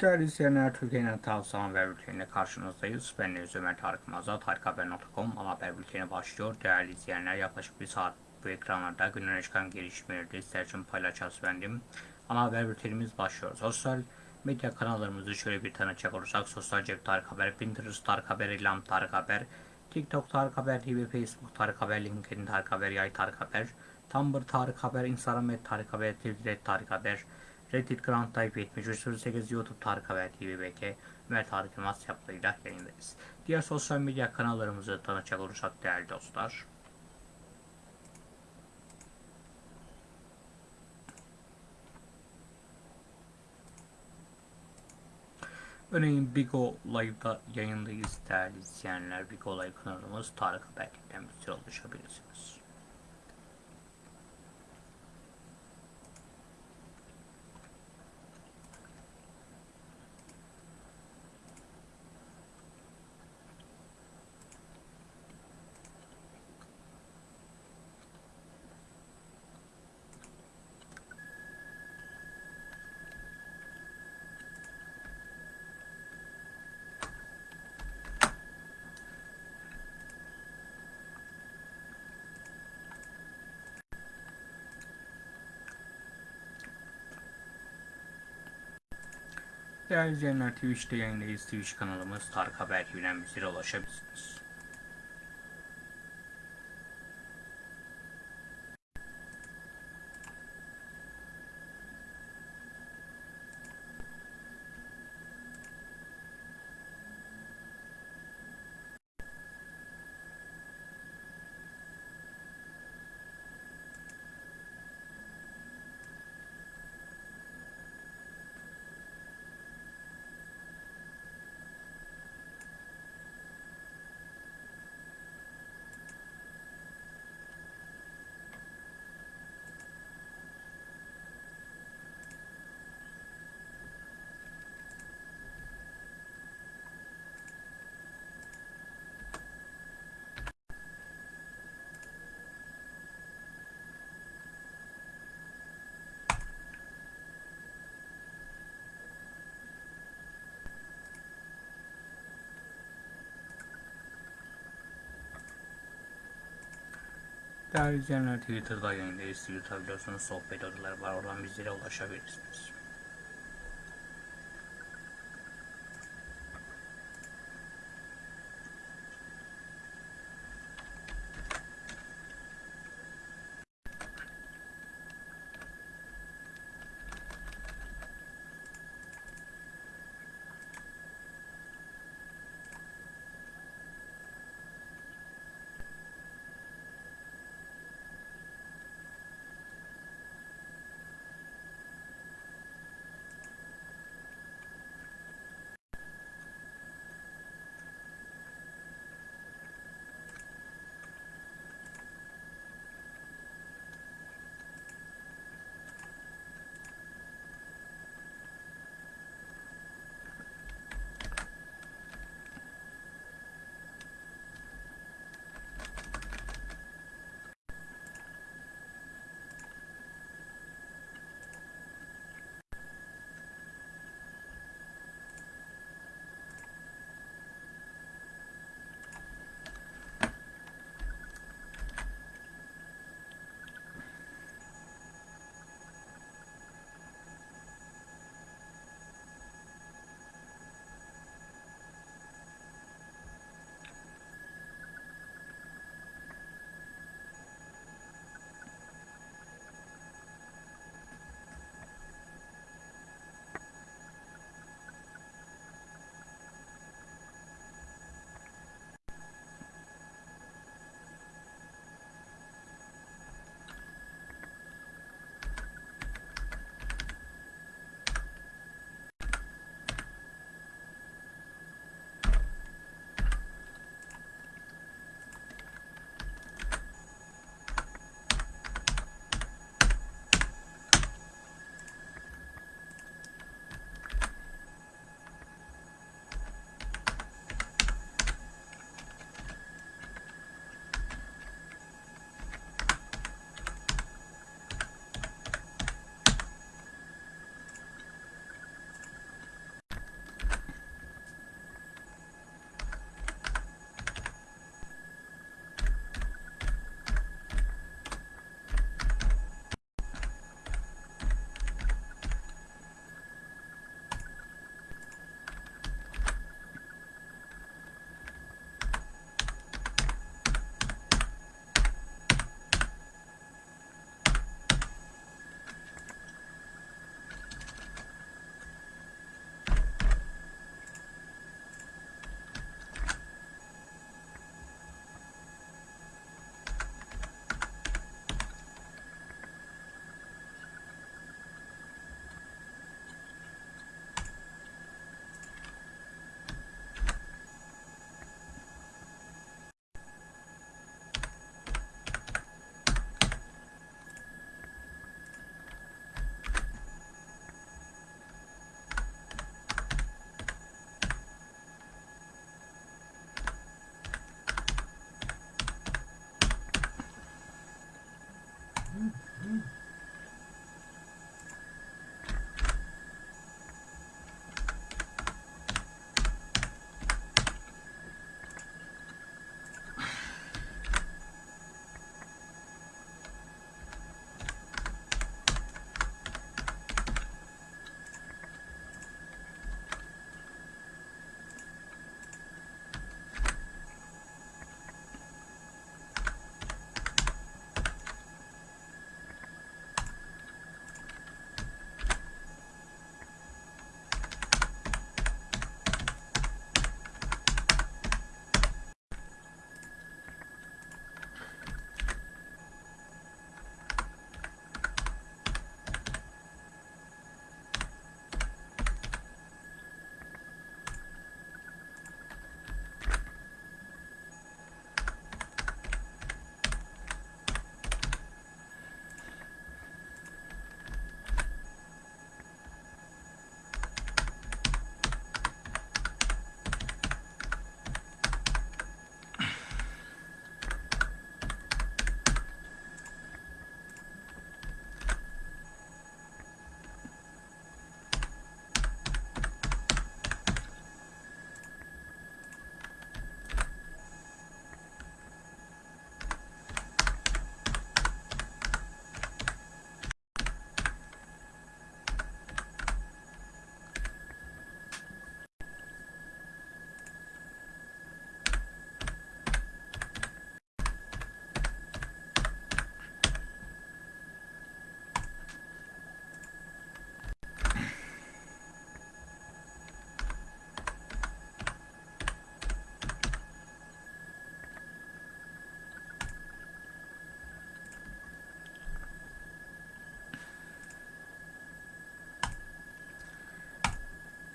Değerli izleyenler, Türkiye'nin tavsiye haber bülteniyle karşınızdayız. Ben Deniz Ömer Tarık Mazat, harikahaber.com ana haber bülteni başlıyor. Değerli izleyenler, yaklaşık bir saat bu ekranlarda günün çıkan gelişmeleri ister için paylaşacağız bendim. Ana haber bültenimiz başlıyor. Sosyal medya kanallarımızı şöyle bir tanıtacak olursak, Sosyal Cep Tarık Haber, Pinterest Tarık Haber, İlham Tarık Haber, TikTok Tarık Haber TV, Facebook Tarık Haber, LinkedIn Tarık Haber, Yay Tarık Haber, Tumblr Tarık Haber, Instagram Tarık Haber, Twitter et Tarık Haber, Reddit Grand Type 7308 YouTube Tarık Haber TV BK Ömer Tarık Yılmaz yaplarıyla yayındayız. Diğer sosyal medya kanallarımızı tanıtacak olursak değerli dostlar. Örneğin Bigo Live'da yayındayız değerli izleyenler. Bigo Live kanalımız Tarık Haber'den bize ulaşabilirsiniz. Değerli izleyenler Twitch'te yayındayız. Twitch kanalımız Tarık Haber TV'den bizlere ulaşabilirsiniz. Değerli izleyenler Twitter'da yayındayız. Twitter'da biliyorsunuz sohbet odaları var. Oradan bizlere ulaşabilirsiniz.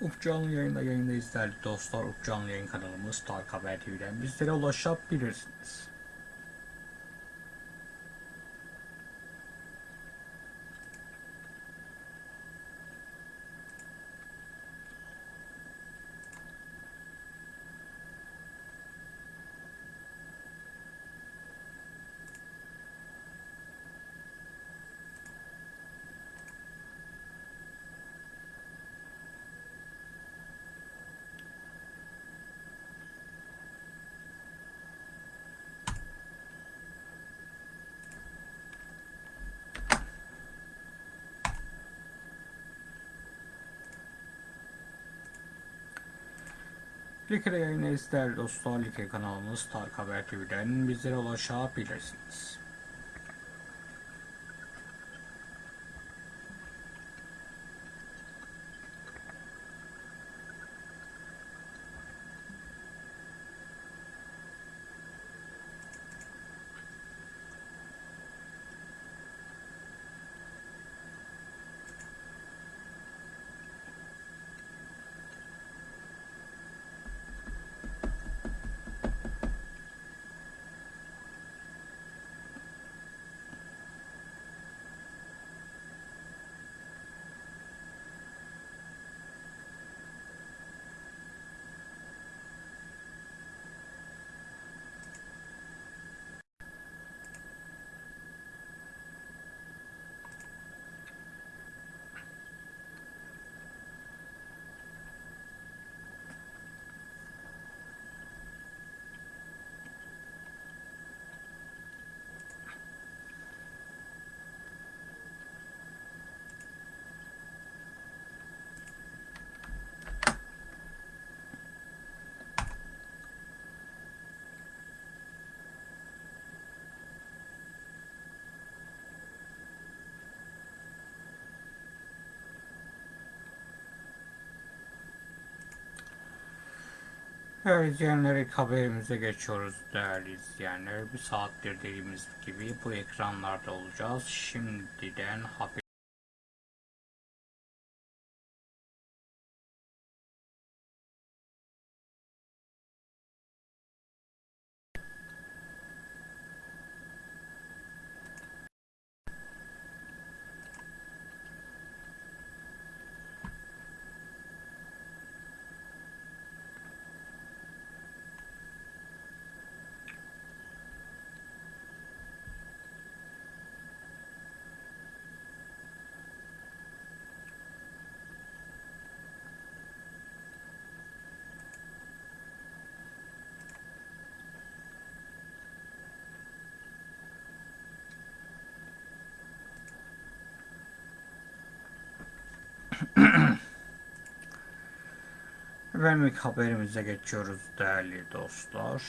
Uf canlı yayında yayındayız değerli dostlar. Uf canlı yayın kanalımız Tarık Haber TV'den bizlere ulaşabilirsiniz. Like'de yayındayız değerli dostlar. Like kanalımız Tarık Haber TV'den bizlere ulaşabilirsiniz. Evet izleyenler haberimize geçiyoruz değerli izleyenler. Bir saattir dediğimiz gibi bu ekranlarda olacağız. Şimdiden haber Efendim ilk haberimize geçiyoruz değerli dostlar.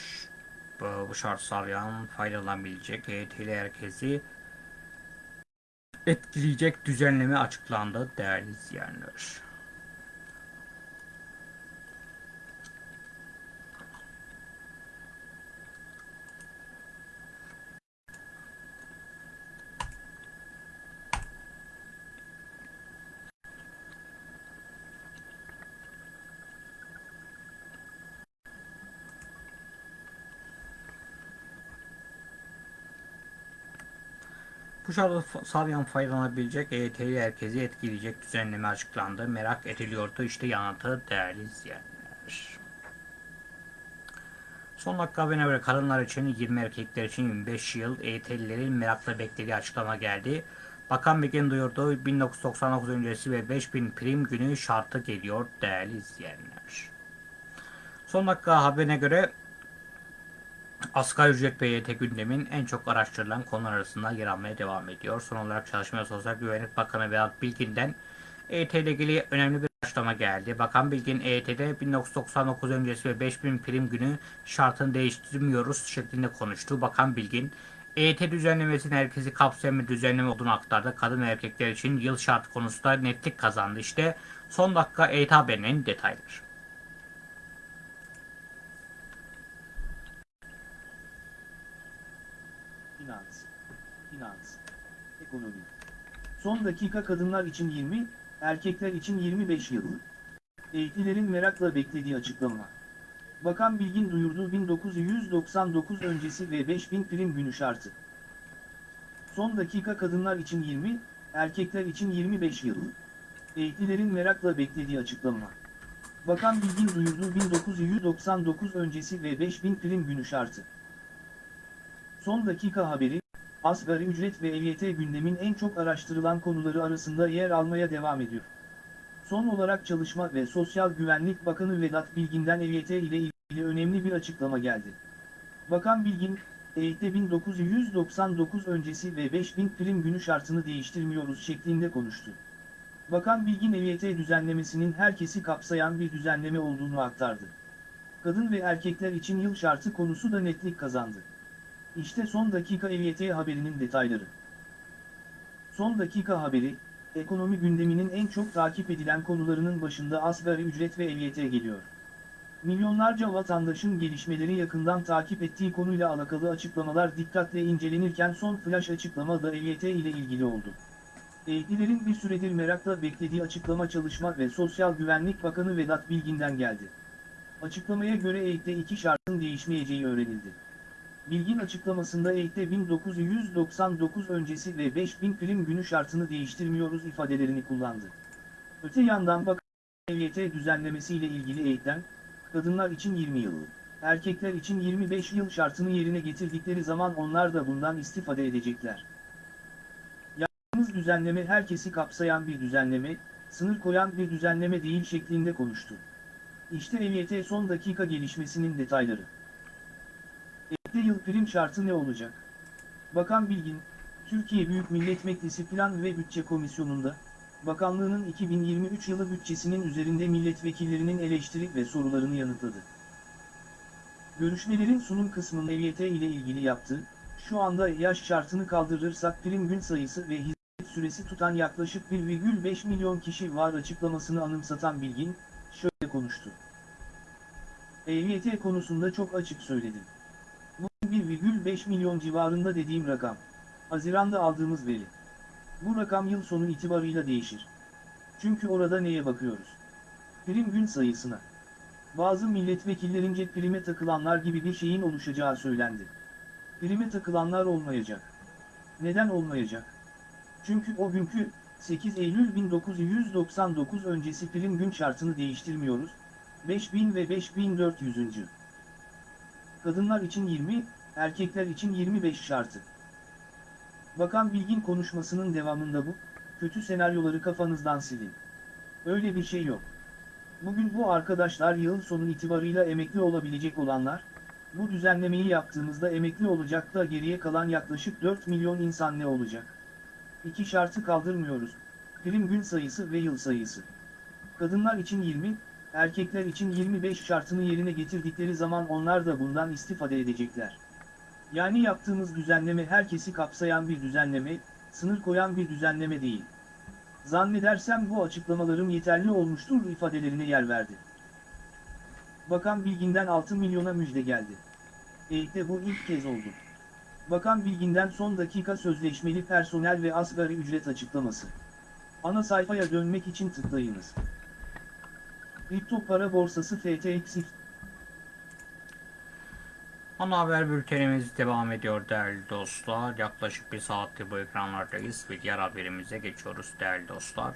Bu, bu şart sağlayan faydalanabilecek EYT'li herkesi etkileyecek düzenleme açıklandı değerli izleyenler. Bu şartı sağlayan faydalanabilecek EYT'li herkesi etkileyecek düzenleme açıklandı. Merak ediliyordu işte yanıtı değerli izleyenler. Son dakika haberine göre kadınlar için 20 erkekler için 25 yıl EYT'lilerin merakla beklediği açıklama geldi. Bakan Bilgin duyurdu 1999 öncesi ve 5000 prim günü şartı geliyor değerli izleyenler. Son dakika haberine göre Asgari ücret EYT gündemin en çok araştırılan konular arasında yer almaya devam ediyor. Son olarak Çalışma ve Sosyal Güvenlik Bakanı Vedat Bilgin'den EYT ile ilgili önemli bir açıklama geldi. Bakan Bilgin EYT'de 1999 öncesi ve 5000 prim günü şartını değiştirmiyoruz şeklinde konuştu. Bakan Bilgin EYT düzenlemesinin herkesi kapsayan bir düzenleme olduğunu aktardı. Kadın erkekler için yıl şartı konusunda netlik kazandı. İşte son dakika EYT haberinin detayları. Finans, finans, ekonomi. Son dakika kadınlar için 20, erkekler için 25 yıl. Eğitilerin merakla beklediği açıklama. Bakan Bilgin duyurdu 1999 öncesi ve 5000 prim günü şartı. Son dakika kadınlar için 20, erkekler için 25 yıl. Eğitilerin merakla beklediği açıklama. Bakan Bilgin duyurdu 1999 öncesi ve 5000 prim günü şartı. Son dakika haberi, asgari ücret ve EYT gündemin en çok araştırılan konuları arasında yer almaya devam ediyor. Son olarak Çalışma ve Sosyal Güvenlik Bakanı Vedat Bilgin'den EYT ile ilgili önemli bir açıklama geldi. Bakan Bilgin, EYT 1999 öncesi ve 5000 prim günü şartını değiştirmiyoruz şeklinde konuştu. Bakan Bilgin EYT düzenlemesinin herkesi kapsayan bir düzenleme olduğunu aktardı. Kadın ve erkekler için yıl şartı konusu da netlik kazandı. İşte son dakika EYT haberinin detayları. Son dakika haberi, ekonomi gündeminin en çok takip edilen konularının başında asgari ücret ve EYT geliyor. Milyonlarca vatandaşın gelişmeleri yakından takip ettiği konuyla alakalı açıklamalar dikkatle incelenirken son flash açıklama da EYT ile ilgili oldu. Eğitlilerin bir süredir merakla beklediği açıklama Çalışma ve Sosyal Güvenlik Bakanı Vedat Bilgin'den geldi. Açıklamaya göre EYT'de iki şartın değişmeyeceği öğrenildi. Bilgin açıklamasında EYT'de 1999 öncesi ve 5000 prim günü şartını değiştirmiyoruz ifadelerini kullandı. Öte yandan bakan EYT düzenlemesiyle ilgili EYT'den, kadınlar için 20 yıl, erkekler için 25 yıl şartını yerine getirdikleri zaman onlar da bundan istifade edecekler. Yaptığımız düzenleme herkesi kapsayan bir düzenleme, sınır koyan bir düzenleme değil şeklinde konuştu. İşte EYT son dakika gelişmesinin detayları. EYT yıl prim şartı ne olacak? Bakan Bilgin, Türkiye Büyük Millet Meclisi Plan ve Bütçe Komisyonu'nda, Bakanlığının 2023 yılı bütçesinin üzerinde milletvekillerinin eleştiri ve sorularını yanıtladı. Görüşmelerin sunum kısmında EYT ile ilgili yaptı, şu anda yaş şartını kaldırırsak prim gün sayısı ve hizmet süresi tutan yaklaşık 1,5 milyon kişi var açıklamasını anımsatan Bilgin, şöyle konuştu. EYT konusunda çok açık söyledim. Bu 1,5 milyon civarında dediğim rakam. Haziranda aldığımız veri. Bu rakam yıl sonu itibarıyla değişir. Çünkü orada neye bakıyoruz? Prim gün sayısına. Bazı milletvekillerince prime takılanlar gibi bir şeyin oluşacağı söylendi. Prime takılanlar olmayacak. Neden olmayacak? Çünkü o günkü 8 Eylül 1999 öncesi prim gün şartını değiştirmiyoruz. 5000 ve 5400. Kadınlar için 20, erkekler için 25 şartı. Bakan Bilgin konuşmasının devamında bu, kötü senaryoları kafanızdan silin. Öyle bir şey yok. Bugün bu arkadaşlar yıl sonu itibarıyla emekli olabilecek olanlar, bu düzenlemeyi yaptığımızda emekli olacak da geriye kalan yaklaşık 4 milyon insan ne olacak? İki şartı kaldırmıyoruz, prim gün sayısı ve yıl sayısı. Kadınlar için 20, erkekler için 25 şartını yerine getirdikleri zaman onlar da bundan istifade edecekler. Yani yaptığımız düzenleme herkesi kapsayan bir düzenleme, sınır koyan bir düzenleme değil. Zannedersem bu açıklamalarım yeterli olmuştur ifadelerine yer verdi. Bakan Bilgin'den 6 milyona müjde geldi. EYT'de bu ilk kez oldu. Bakan Bilgin'den son dakika sözleşmeli personel ve asgari ücret açıklaması. Ana sayfaya dönmek için tıklayınız. Kripto para borsası FTX Ana haber bültenimiz devam ediyor değerli dostlar. Yaklaşık bir saattir bu ekranlardayız ve diğer haberimize geçiyoruz değerli dostlar.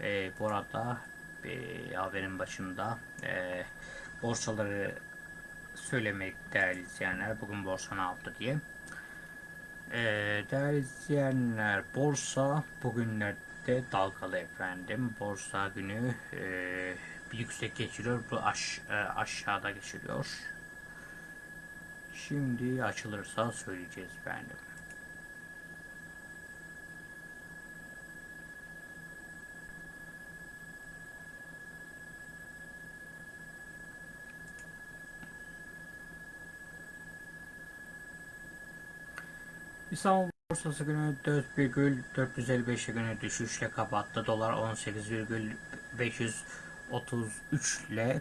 Ee, bu arada bir haberin başında e, borsaları söylemek değerli izleyenler. Bugün borsa ne yaptı diye. Ee, değerli izleyenler borsa bugünlerde dalgalı efendim. Borsa günü e, yüksek geçiriyor. Bu aş, e, aşağıda geçiriyor. Şimdi açılırsa söyleyeceğiz efendim. İstanbul borsası günü 4,455'e günü düşüşle kapattı. Dolar 18,533 ile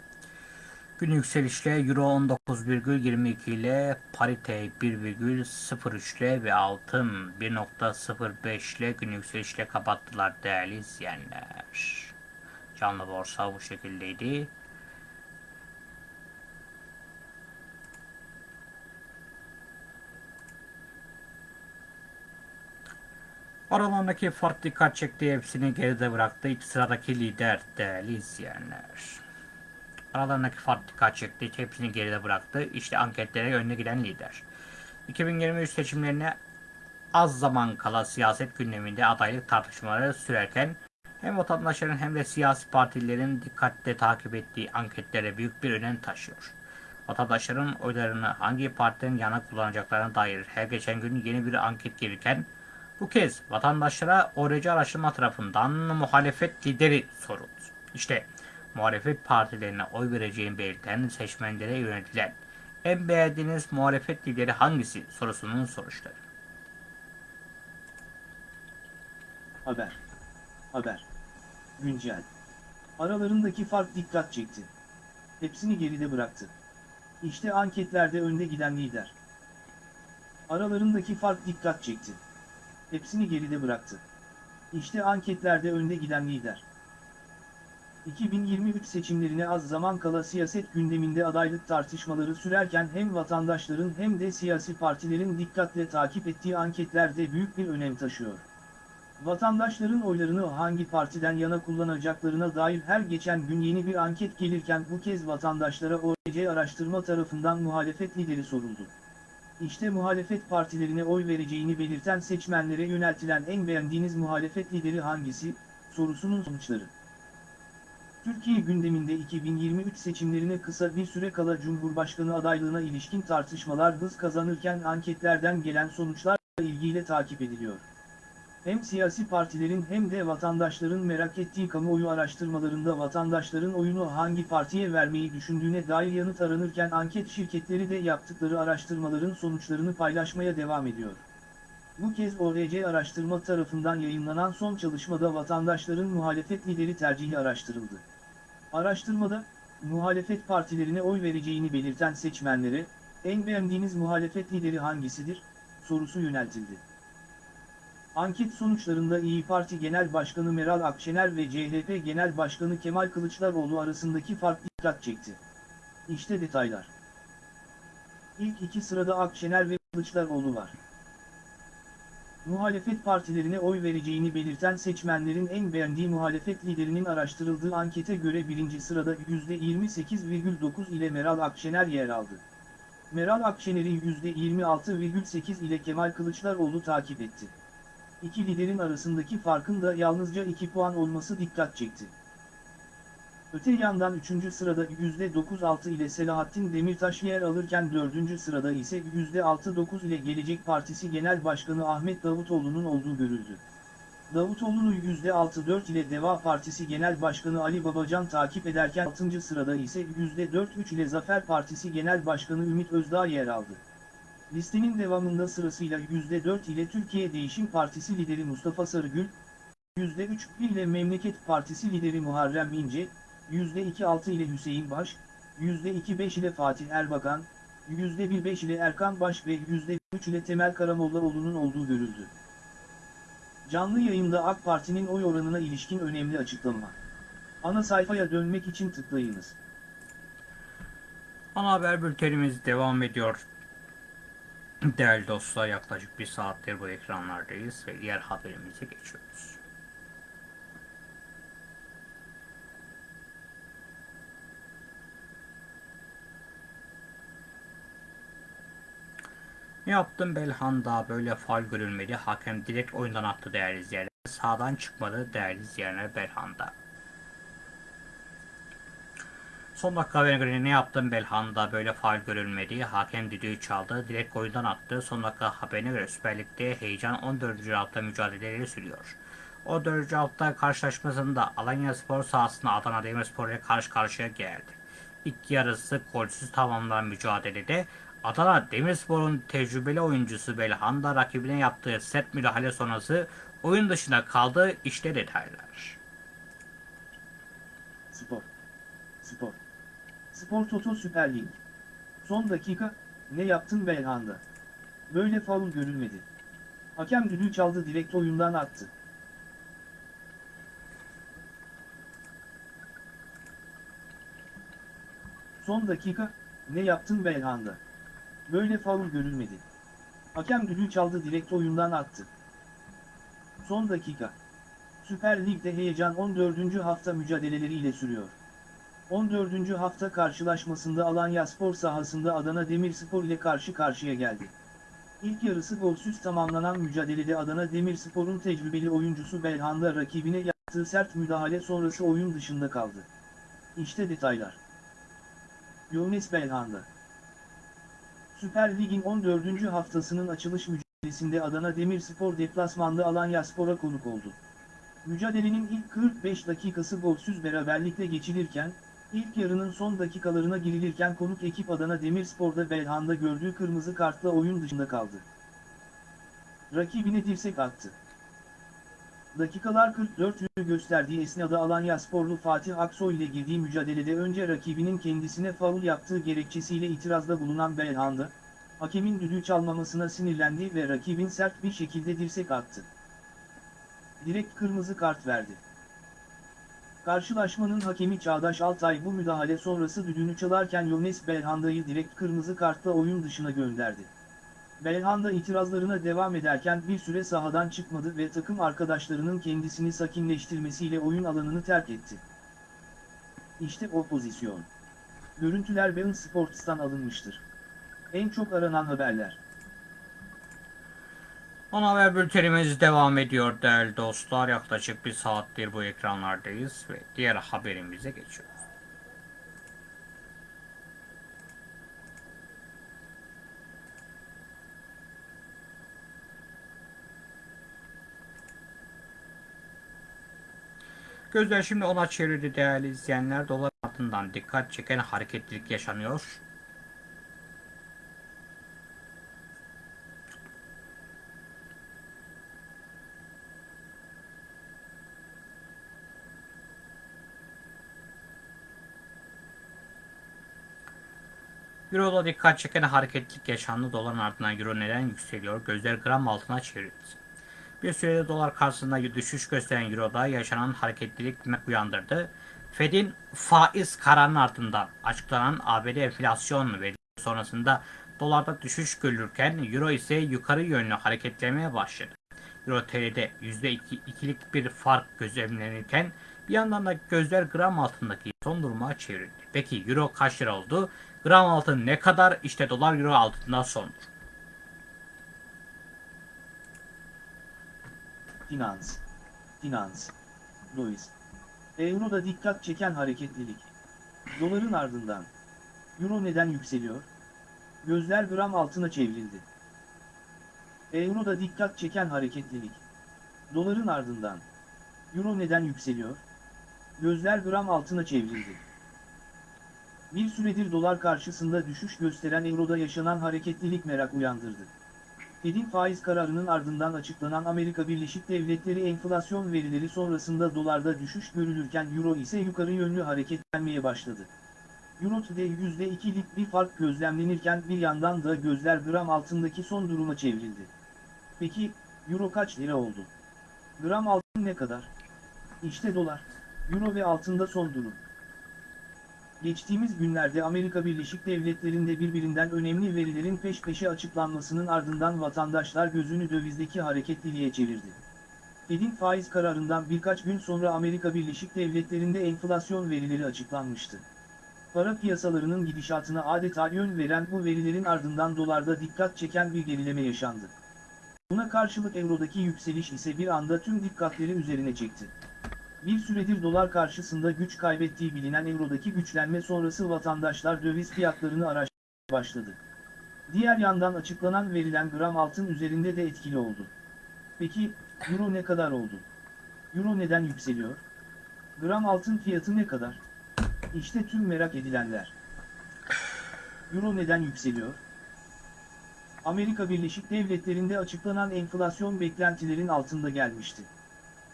Gün yükselişle Euro 19,22 ile parite 1,03 ile ve altın 1,05 ile gün yükselişle kapattılar değerli izleyenler. Canlı borsa bu şekildeydi. Aralarındaki fark dikkat çekti. Hepsini geride bıraktı. İlk sıradaki lider değerli izleyenler. Aralarındaki fark dikkat. Hepsini geride bıraktı. İşte anketlere önüne giden lider. 2023 seçimlerine az zaman kala siyaset gündeminde adaylık tartışmaları sürerken hem vatandaşların hem de siyasi partilerin dikkatle takip ettiği anketlere büyük bir önem taşıyor. Vatandaşların oylarını hangi partinin yana kullanacaklarına dair her geçen gün yeni bir anket gelirken bu kez vatandaşlara ORC araştırma tarafından muhalefet lideri soruldu. İşte muhalefet partilerine oy vereceğini belirten seçmenlere yöneltilen en beğendiğiniz muhalefet lideri hangisi sorusunun soruşları. Haber. Haber. Güncel. Aralarındaki fark dikkat çekti. Hepsini geride bıraktı. İşte anketlerde önde giden lider. Aralarındaki fark dikkat çekti. Hepsini geride bıraktı. İşte anketlerde önde giden lider. 2023 seçimlerine az zaman kala siyaset gündeminde adaylık tartışmaları sürerken hem vatandaşların hem de siyasi partilerin dikkatle takip ettiği anketlerde büyük bir önem taşıyor. Vatandaşların oylarını hangi partiden yana kullanacaklarına dair her geçen gün yeni bir anket gelirken bu kez vatandaşlara ORC araştırma tarafından muhalefet lideri soruldu. İşte muhalefet partilerine oy vereceğini belirten seçmenlere yöneltilen en beğendiğiniz muhalefet lideri hangisi, sorusunun sonuçları. Türkiye gündeminde 2023 seçimlerine kısa bir süre kala Cumhurbaşkanı adaylığına ilişkin tartışmalar hız kazanırken anketlerden gelen sonuçlar ilgiyle takip ediliyor. Hem siyasi partilerin hem de vatandaşların merak ettiği kamuoyu araştırmalarında vatandaşların oyunu hangi partiye vermeyi düşündüğüne dair yanıt aranırken anket şirketleri de yaptıkları araştırmaların sonuçlarını paylaşmaya devam ediyor. Bu kez ORC araştırma tarafından yayınlanan son çalışmada vatandaşların muhalefet lideri tercihi araştırıldı. Araştırmada, muhalefet partilerine oy vereceğini belirten seçmenlere, en beğendiğiniz muhalefet lideri hangisidir, sorusu yöneltildi. Anket sonuçlarında İyi Parti Genel Başkanı Meral Akşener ve CHP Genel Başkanı Kemal Kılıçdaroğlu arasındaki fark dikkat çekti. İşte detaylar. İlk iki sırada Akşener ve Kılıçdaroğlu var. Muhalefet partilerine oy vereceğini belirten seçmenlerin en beğendiği muhalefet liderinin araştırıldığı ankete göre birinci sırada %28,9 ile Meral Akşener yer aldı. Meral Akşener'i %26,8 ile Kemal Kılıçdaroğlu takip etti. İki liderin arasındaki farkın da yalnızca 2 puan olması dikkat çekti. Öte yandan 3. sırada %9.6 ile Selahattin Demirtaş yer alırken 4. sırada ise %6.9 ile Gelecek Partisi Genel Başkanı Ahmet Davutoğlu'nun olduğu görüldü. Davutoğlu'nu %6.4 ile Deva Partisi Genel Başkanı Ali Babacan takip ederken 6. sırada ise %4.3 ile Zafer Partisi Genel Başkanı Ümit Özdağ yer aldı. Listenin devamında sırasıyla %4 ile Türkiye Değişim Partisi lideri Mustafa Sarıgül, %3 ile Memleket Partisi lideri Muharrem İnce, %2.6 ile Hüseyin Baş, %2.5 ile Fatih Erbakan, %1.5 ile Erkan Baş ve %3 ile Temel Karamollaoğlu'nun olduğu görüldü. Canlı yayında AK Parti'nin oy oranına ilişkin önemli açıklama. Ana sayfaya dönmek için tıklayınız. Ana haber bültenimiz devam ediyor. Değerli dostlar yaklaşık bir saattir bu ekranlardayız ve diğer haberimize geçiyoruz. Ne yaptın Belhanda böyle faul görülmedi. Hakem direkt oyundan attı değerli izleyenler. Sağdan çıkmadı değerli izleyenler Belhanda. Son dakika haberine göre ne yaptın Belhanda böyle faul görülmedi. Hakem düdüğü çaldı. Direkt oyundan attı. Son dakika haberine göre Süper Lig'de heyecan 14. hafta mücadeleleri sürüyor. 14. hafta karşılaşmasında Alanya Spor sahasında Adana Demirspor ile karşı karşıya geldi. İlk yarısı golsüz tamamlanan mücadelede Adana Demirspor'un tecrübeli oyuncusu Belhanda rakibine yaptığı sert müdahale sonrası oyun dışında kaldı. İşte detaylar. Spor. Spor. Spor Toto Süper Lig. Son dakika, ne yaptın Belhanda? Böyle faul görülmedi. Hakem düdüğü çaldı direkt oyundan attı. Son dakika, ne yaptın Belhanda? Böyle faul görülmedi. Hakem düdüğü çaldı direkt oyundan attı. Son dakika. Süper Lig'de heyecan 14. hafta mücadeleleriyle sürüyor. 14. hafta karşılaşmasında Alanya Spor sahasında Adana Demirspor ile karşı karşıya geldi. İlk yarısı golsüz tamamlanan mücadelede Adana Demirspor'un tecrübeli oyuncusu Belhanda rakibine yaptığı sert müdahale sonrası oyun dışında kaldı. İşte detaylar. Yones Belhanda Süper Lig'in 14. haftasının açılış mücadelesinde Adana Demirspor deplasmanda Alanya Spor'a konuk oldu. Mücadelenin ilk 45 dakikası golsüz beraberlikle geçilirken, ilk yarının son dakikalarına girilirken konuk ekip Adana Demirspor'da Belhanda gördüğü kırmızı kartla oyun dışında kaldı. Rakibine dirsek attı. Dakikalar 44'ü gösterdiği esnada Alanya Sporlu Fatih Aksoy ile girdiği mücadelede önce rakibinin kendisine faul yaptığı gerekçesiyle itirazda bulunan Belhanda, hakemin düdüğü çalmamasına sinirlendi ve rakibin sert bir şekilde dirsek attı. Direkt kırmızı kart verdi. Karşılaşmanın hakemi Çağdaş Altay bu müdahale sonrası düdüğünü çalarken Yones Belhanda'yı direkt kırmızı kartla oyun dışına gönderdi. Belhanda itirazlarına devam ederken bir süre sahadan çıkmadı ve takım arkadaşlarının kendisini sakinleştirmesiyle oyun alanını terk etti. İşte o pozisyon. Görüntüler Bein Sports'tan alınmıştır. En çok aranan haberler. Ana haber bültenimiz devam ediyor değerli dostlar. Yaklaşık bir saattir bu ekranlardayız ve diğer haberimize geçiyoruz. Gözler şimdi ona çevirdi değerli izleyenler. Dolar altından dikkat çeken hareketlilik yaşanıyor. Euro'da dikkat çeken hareketlilik yaşandı. Doların ardından Euro neden yükseliyor? Gözler gram altına çevrildi. Bir sürede dolar karşısında düşüş gösteren Euro'da yaşanan hareketlilik uyandırdı. Fed'in faiz kararının ardından açıklanan ABD enflasyon verileri sonrasında dolarda düşüş görülürken Euro ise yukarı yönlü hareketlemeye başladı. Euro TL'de %2'lik bir fark gözlemlenirken bir yandan da gözler gram altındaki son duruma çevrildi. Peki Euro kaç lira oldu? Gram altın ne kadar? İşte dolar Euro altından sondur. Finans. Finans. Louis. Euro'da dikkat çeken hareketlilik. Doların ardından. Euro neden yükseliyor? Gözler gram altına çevrildi. Euro'da dikkat çeken hareketlilik. Doların ardından. Euro neden yükseliyor? Gözler gram altına çevrildi. Bir süredir dolar karşısında düşüş gösteren Euro'da yaşanan hareketlilik merak uyandırdı. Fed'in faiz kararının ardından açıklanan Amerika Birleşik Devletleri enflasyon verileri sonrasında dolarda düşüş görülürken Euro ise yukarı yönlü hareketlenmeye başladı. Euro'da %2'lik bir fark gözlemlenirken bir yandan da gözler gram altındaki son duruma çevrildi. Peki, Euro kaç lira oldu? Gram altın ne kadar? İşte dolar, Euro ve altında son durum. Geçtiğimiz günlerde Amerika Birleşik Devletleri'nde birbirinden önemli verilerin peş peşe açıklanmasının ardından vatandaşlar gözünü dövizdeki hareketliliğe çevirdi. Fed'in faiz kararından birkaç gün sonra Amerika Birleşik Devletleri'nde enflasyon verileri açıklanmıştı. Para piyasalarının gidişatına adeta yön veren bu verilerin ardından dolarda dikkat çeken bir gerileme yaşandı. Buna karşılık eurodaki yükseliş ise bir anda tüm dikkatleri üzerine çekti. Bir süredir dolar karşısında güç kaybettiği bilinen eurodaki güçlenme sonrası vatandaşlar döviz fiyatlarını araştırmaya başladı. Diğer yandan açıklanan verilen gram altın üzerinde de etkili oldu. Peki, euro ne kadar oldu? Euro neden yükseliyor? Gram altın fiyatı ne kadar? İşte tüm merak edilenler. Euro neden yükseliyor? Amerika Birleşik Devletleri'nde açıklanan enflasyon beklentilerin altında gelmişti.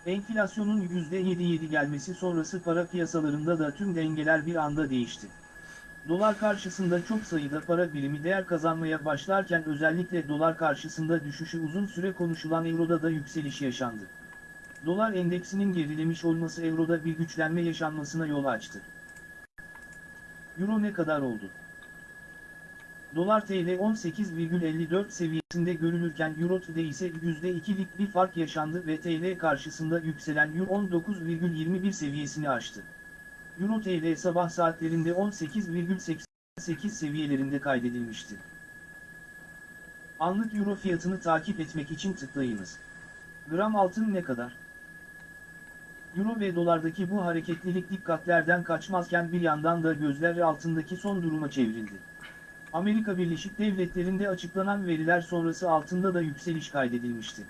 Enflasyonun %7.7 gelmesi sonrası para piyasalarında da tüm dengeler bir anda değişti. Dolar karşısında çok sayıda para birimi değer kazanmaya başlarken özellikle dolar karşısında düşüşü uzun süre konuşulan euroda da yükseliş yaşandı. Dolar endeksinin gerilemiş olması euroda bir güçlenme yaşanmasına yol açtı. Euro ne kadar oldu? Dolar TL 18,54 seviyesinde görülürken Euro TL'de ise %2'lik bir fark yaşandı ve TL karşısında yükselen Euro 19,21 seviyesini aştı. Euro TL sabah saatlerinde 18,88 seviyelerinde kaydedilmişti. Anlık Euro fiyatını takip etmek için tıklayınız. Gram altın ne kadar? Euro ve dolardaki bu hareketlilik dikkatlerden kaçmazken bir yandan da gözler altındaki son duruma çevrildi. Amerika Birleşik Devletleri'nde açıklanan veriler sonrası altında da yükseliş kaydedilmişti.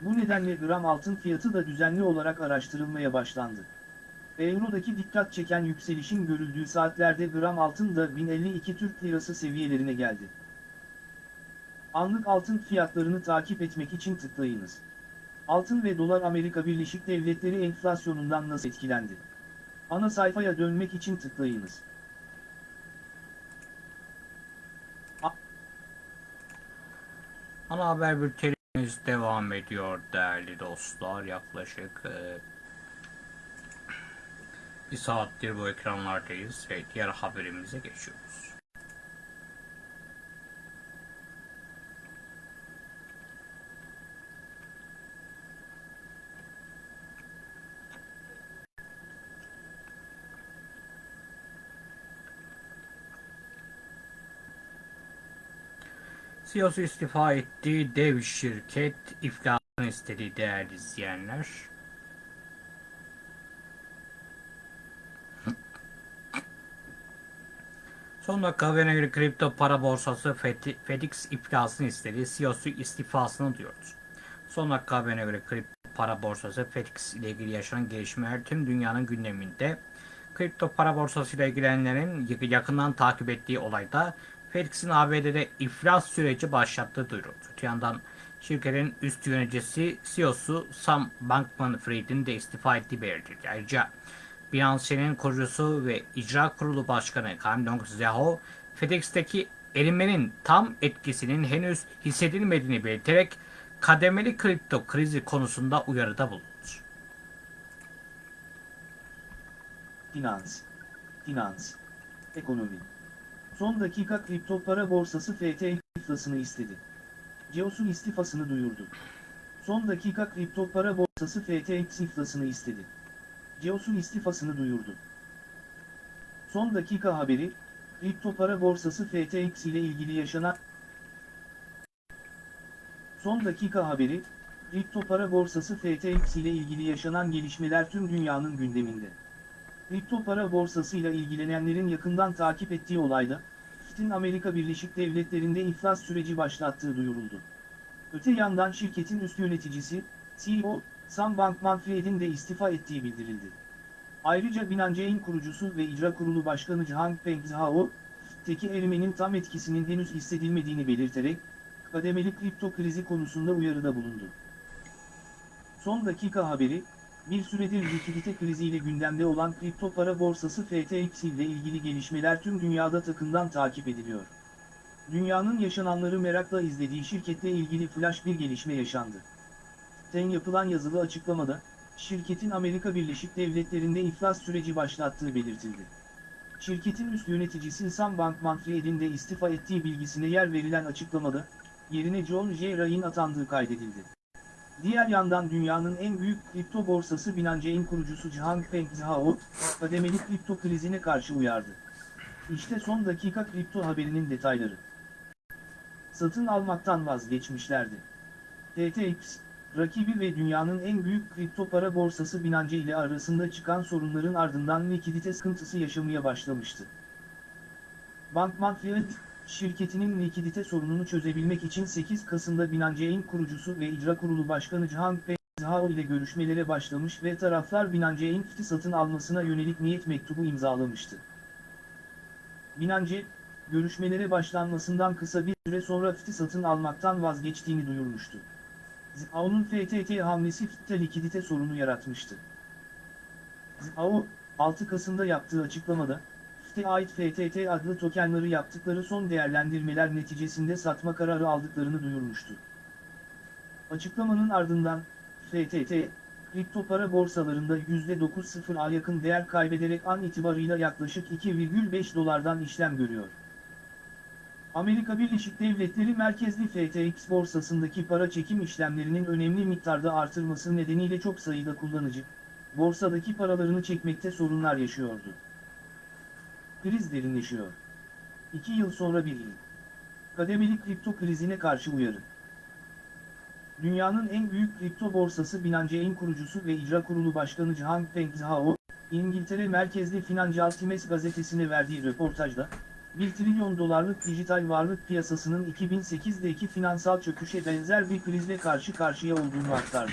Bu nedenle gram altın fiyatı da düzenli olarak araştırılmaya başlandı. Euro'daki dikkat çeken yükselişin görüldüğü saatlerde gram altın da 1052 Türk Lirası seviyelerine geldi. Anlık altın fiyatlarını takip etmek için tıklayınız. Altın ve dolar Amerika Birleşik Devletleri enflasyonundan nasıl etkilendi? Ana sayfaya dönmek için tıklayınız. Ana haber bültenimiz devam ediyor değerli dostlar. Yaklaşık e, bir saattir bu ekranlardayız ve diğer haberimize geçiyoruz. CEO'su istifa etti. Dev şirket iflasını istedi değerli izleyenler. Son dakika haberine göre kripto para borsası FedEx iflasını istedi. CEO'su istifasını duyurdu. Son dakika haberine göre kripto para borsası FedEx ile ilgili yaşanan gelişmeler tüm dünyanın gündeminde. Kripto para borsasıyla ilgilenenlerin yak- yakından takip ettiği olayda FedEx'in ABD'de iflas süreci başlattığı duyuruldu. Öte yandan şirketin üst yöneticisi CEO'su Sam Bankman-Fried'in de istifa ettiği belirtildi. Ayrıca Binance'nin kurucusu ve icra kurulu başkanı Kam Dong-Zhao, FedEx'teki erimenin tam etkisinin henüz hissedilmediğini belirterek kademeli kripto krizi konusunda uyarıda bulundu. Finans, finans, ekonomi. Son dakika kripto para borsası FTX iflasını istedi. CEO'sun istifasını duyurdu. Son dakika kripto para borsası FTX iflasını istedi. CEO'sun istifasını duyurdu. Son dakika haberi, kripto para borsası FTX ile ilgili yaşanan Son dakika haberi, kripto para borsası FTX ile ilgili yaşanan gelişmeler tüm dünyanın gündeminde. Kripto para borsasıyla ilgilenenlerin yakından takip ettiği olayda, FIT'in Amerika Birleşik Devletleri'nde iflas süreci başlattığı duyuruldu. Öte yandan şirketin üst yöneticisi, CEO, Sam Bankman-Fried'in de istifa ettiği bildirildi. Ayrıca Binance'in kurucusu ve icra kurulu başkanı Changpeng Zhao, FIT'teki erimenin tam etkisinin henüz hissedilmediğini belirterek, kademeli kripto krizi konusunda uyarıda bulundu. Son dakika haberi, bir süredir likidite kriziyle gündemde olan kripto para borsası FTX ile ilgili gelişmeler tüm dünyada takından takip ediliyor. Dünyanın yaşananları merakla izlediği şirketle ilgili flash bir gelişme yaşandı. TEN yapılan yazılı açıklamada, şirketin Amerika Birleşik Devletleri'nde iflas süreci başlattığı belirtildi. Şirketin üst yöneticisi Sam Bankman-Fried'in de istifa ettiği bilgisine yer verilen açıklamada, yerine John J. Ryan atandığı kaydedildi. Diğer yandan dünyanın en büyük kripto borsası Binance'in kurucusu Changpeng Zhao, kademeli kripto krizine karşı uyardı. İşte son dakika kripto haberinin detayları. Satın almaktan vazgeçmişlerdi. FTX, rakibi ve dünyanın en büyük kripto para borsası Binance ile arasında çıkan sorunların ardından likidite sıkıntısı yaşamaya başlamıştı. Bankman-Fried, şirketinin likidite sorununu çözebilmek için 8 Kasım'da Binance'in kurucusu ve icra kurulu başkanı Changpeng Zhao ile görüşmelere başlamış ve taraflar Binance'in FT'i satın almasına yönelik niyet mektubu imzalamıştı. Binance, görüşmelere başlanmasından kısa bir süre sonra FT'i satın almaktan vazgeçtiğini duyurmuştu. Zhao'nun FTT hamlesi FT'te likidite sorunu yaratmıştı. Zhao, 6 Kasım'da yaptığı açıklamada, FT'e ait FTT adlı tokenları yaptıkları son değerlendirmeler neticesinde satma kararı aldıklarını duyurmuştu. Açıklamanın ardından, FTT, kripto para borsalarında %9.0'a yakın değer kaybederek an itibarıyla yaklaşık 2,5 dolardan işlem görüyor. Amerika Birleşik Devletleri merkezli FTX borsasındaki para çekim işlemlerinin önemli miktarda artırması nedeniyle çok sayıda kullanıcı, borsadaki paralarını çekmekte sorunlar yaşıyordu. Kriz derinleşiyor. İki yıl sonra bir yıl. Kademeli kripto krizine karşı uyarı. Dünyanın en büyük kripto borsası Binance'in kurucusu ve icra kurulu başkanı Cihan Peng Zhao, İngiltere merkezli Financial Times gazetesine verdiği röportajda, 1 trilyon dolarlık dijital varlık piyasasının 2008'deki finansal çöküşe benzer bir krizle karşı karşıya olduğunu aktardı.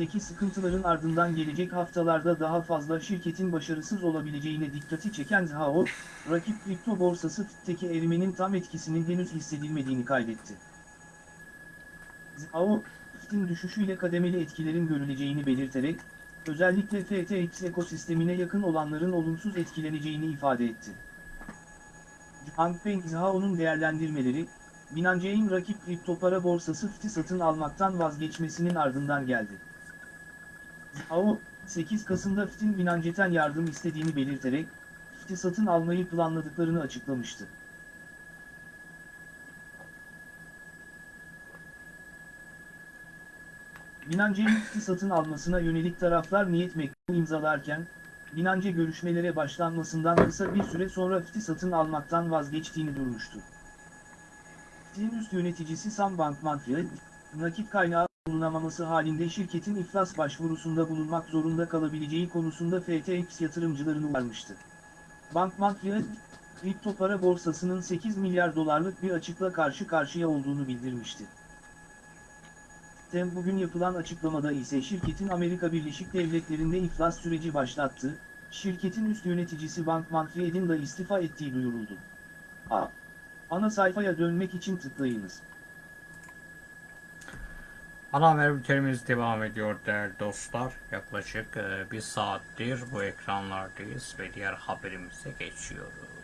Teki sıkıntıların ardından gelecek haftalarda daha fazla şirketin başarısız olabileceğine dikkati çeken Zhao, rakip kripto borsası FT'teki erimenin tam etkisinin henüz hissedilmediğini kaydetti. Zhao, FT'in düşüşüyle kademeli etkilerin görüleceğini belirterek, özellikle FTX ekosistemine yakın olanların olumsuz etkileneceğini ifade etti. Hangpeng Zhao'nun değerlendirmeleri, Binance'in rakip kripto para borsası FT'i satın almaktan vazgeçmesinin ardından geldi. Zhao, 8 Kasım'da FT'in Binance'ten yardım istediğini belirterek, FT'i satın almayı planladıklarını açıklamıştı. Binance'nin FT'i satın almasına yönelik taraflar niyet mektubu imzalarken, Binance görüşmelere başlanmasından kısa bir süre sonra FT'i satın almaktan vazgeçtiğini durmuştu. FT'nin üst yöneticisi Sam Bankman-Fried, nakit kaynağı bulunamaması halinde şirketin iflas başvurusunda bulunmak zorunda kalabileceği konusunda FTX yatırımcılarını uyarmıştı. Bankman-Fried, kripto para borsasının 8 milyar dolarlık bir açıkla karşı karşıya olduğunu bildirmişti. Tem bugün yapılan açıklamada ise şirketin Amerika Birleşik Devletleri'nde iflas süreci başlattı, şirketin üst yöneticisi Bankman-Fried'in de istifa ettiği duyuruldu. A. Ana sayfaya dönmek için tıklayınız. Ana haber bültenimiz devam ediyor değerli dostlar. Yaklaşık e, bir saattir bu ekranlardayız ve diğer haberimize geçiyoruz.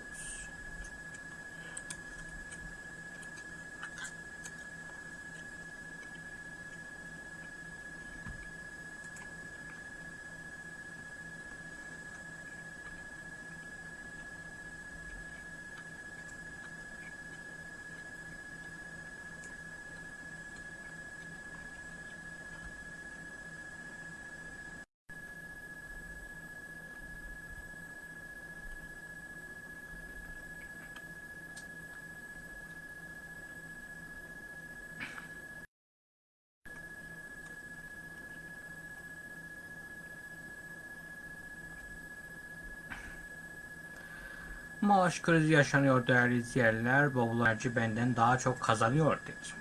Maaş krizi yaşanıyor değerli izleyenler. Bavulacı benden daha çok kazanıyor dedi.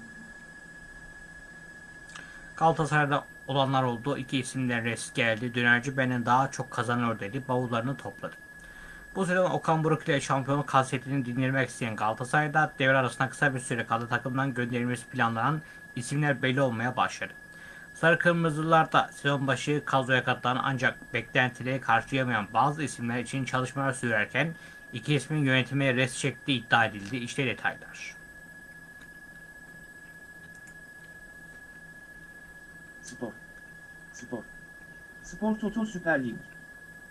Galatasaray'da olanlar oldu. İki isimden res geldi. Dönerci benden daha çok kazanıyor dedi. Bavullarını topladı. Bu sezon Okan Buruk ile şampiyonluk hasretini dindirmek isteyen Galatasaray'da devre arasında kısa bir süre kaldı takımdan gönderilmesi planlanan isimler belli olmaya başladı. Sarı Kırmızılar da sezon başı kadroya katılan ancak beklentileri karşılayamayan bazı isimler için çalışmalar sürerken iki ismin yönetime res çektiği iddia edildi. İşte detaylar. Spor. Spor. Spor Toto Süper Lig.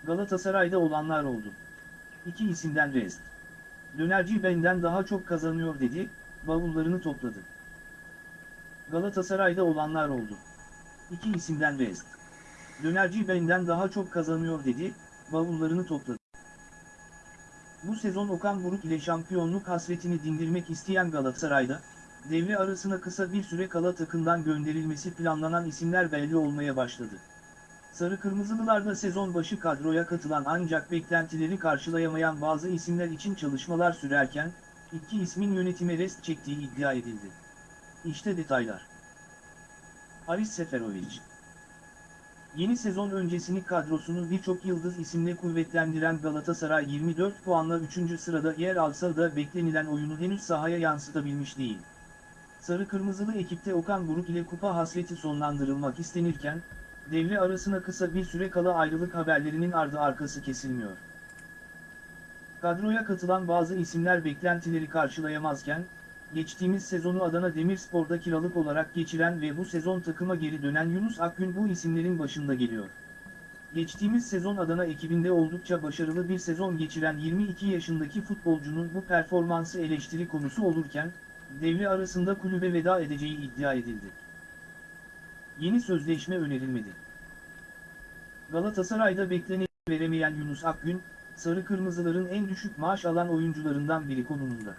Galatasaray'da olanlar oldu. İki isimden rest. Dönerci benden daha çok kazanıyor dedi, bavullarını topladı. Galatasaray'da olanlar oldu. İki isimden rest. Dönerci benden daha çok kazanıyor dedi, bavullarını topladı. Bu sezon Okan Buruk ile şampiyonluk hasretini dindirmek isteyen Galatasaray'da, devre arasına kısa bir süre kala takımdan gönderilmesi planlanan isimler belli olmaya başladı. Sarı Kırmızılılarda sezon başı kadroya katılan ancak beklentileri karşılayamayan bazı isimler için çalışmalar sürerken, iki ismin yönetime rest çektiği iddia edildi. İşte detaylar. Haris Seferovic Yeni sezon öncesini kadrosunu birçok yıldız isimle kuvvetlendiren Galatasaray 24 puanla 3. sırada yer alsa da beklenilen oyunu henüz sahaya yansıtabilmiş değil. Sarı Kırmızılı ekipte Okan Buruk ile kupa hasreti sonlandırılmak istenirken, devre arasına kısa bir süre kala ayrılık haberlerinin ardı arkası kesilmiyor. Kadroya katılan bazı isimler beklentileri karşılayamazken, geçtiğimiz sezonu Adana Demirspor'da kiralık olarak geçiren ve bu sezon takıma geri dönen Yunus Akgün bu isimlerin başında geliyor. Geçtiğimiz sezon Adana ekibinde oldukça başarılı bir sezon geçiren 22 yaşındaki futbolcunun bu performansı eleştiri konusu olurken, devre arasında kulübe veda edeceği iddia edildi. Yeni sözleşme önerilmedi. Galatasaray'da bekleneni veremeyen Yunus Akgün, Sarı Kırmızıların en düşük maaş alan oyuncularından biri konumunda.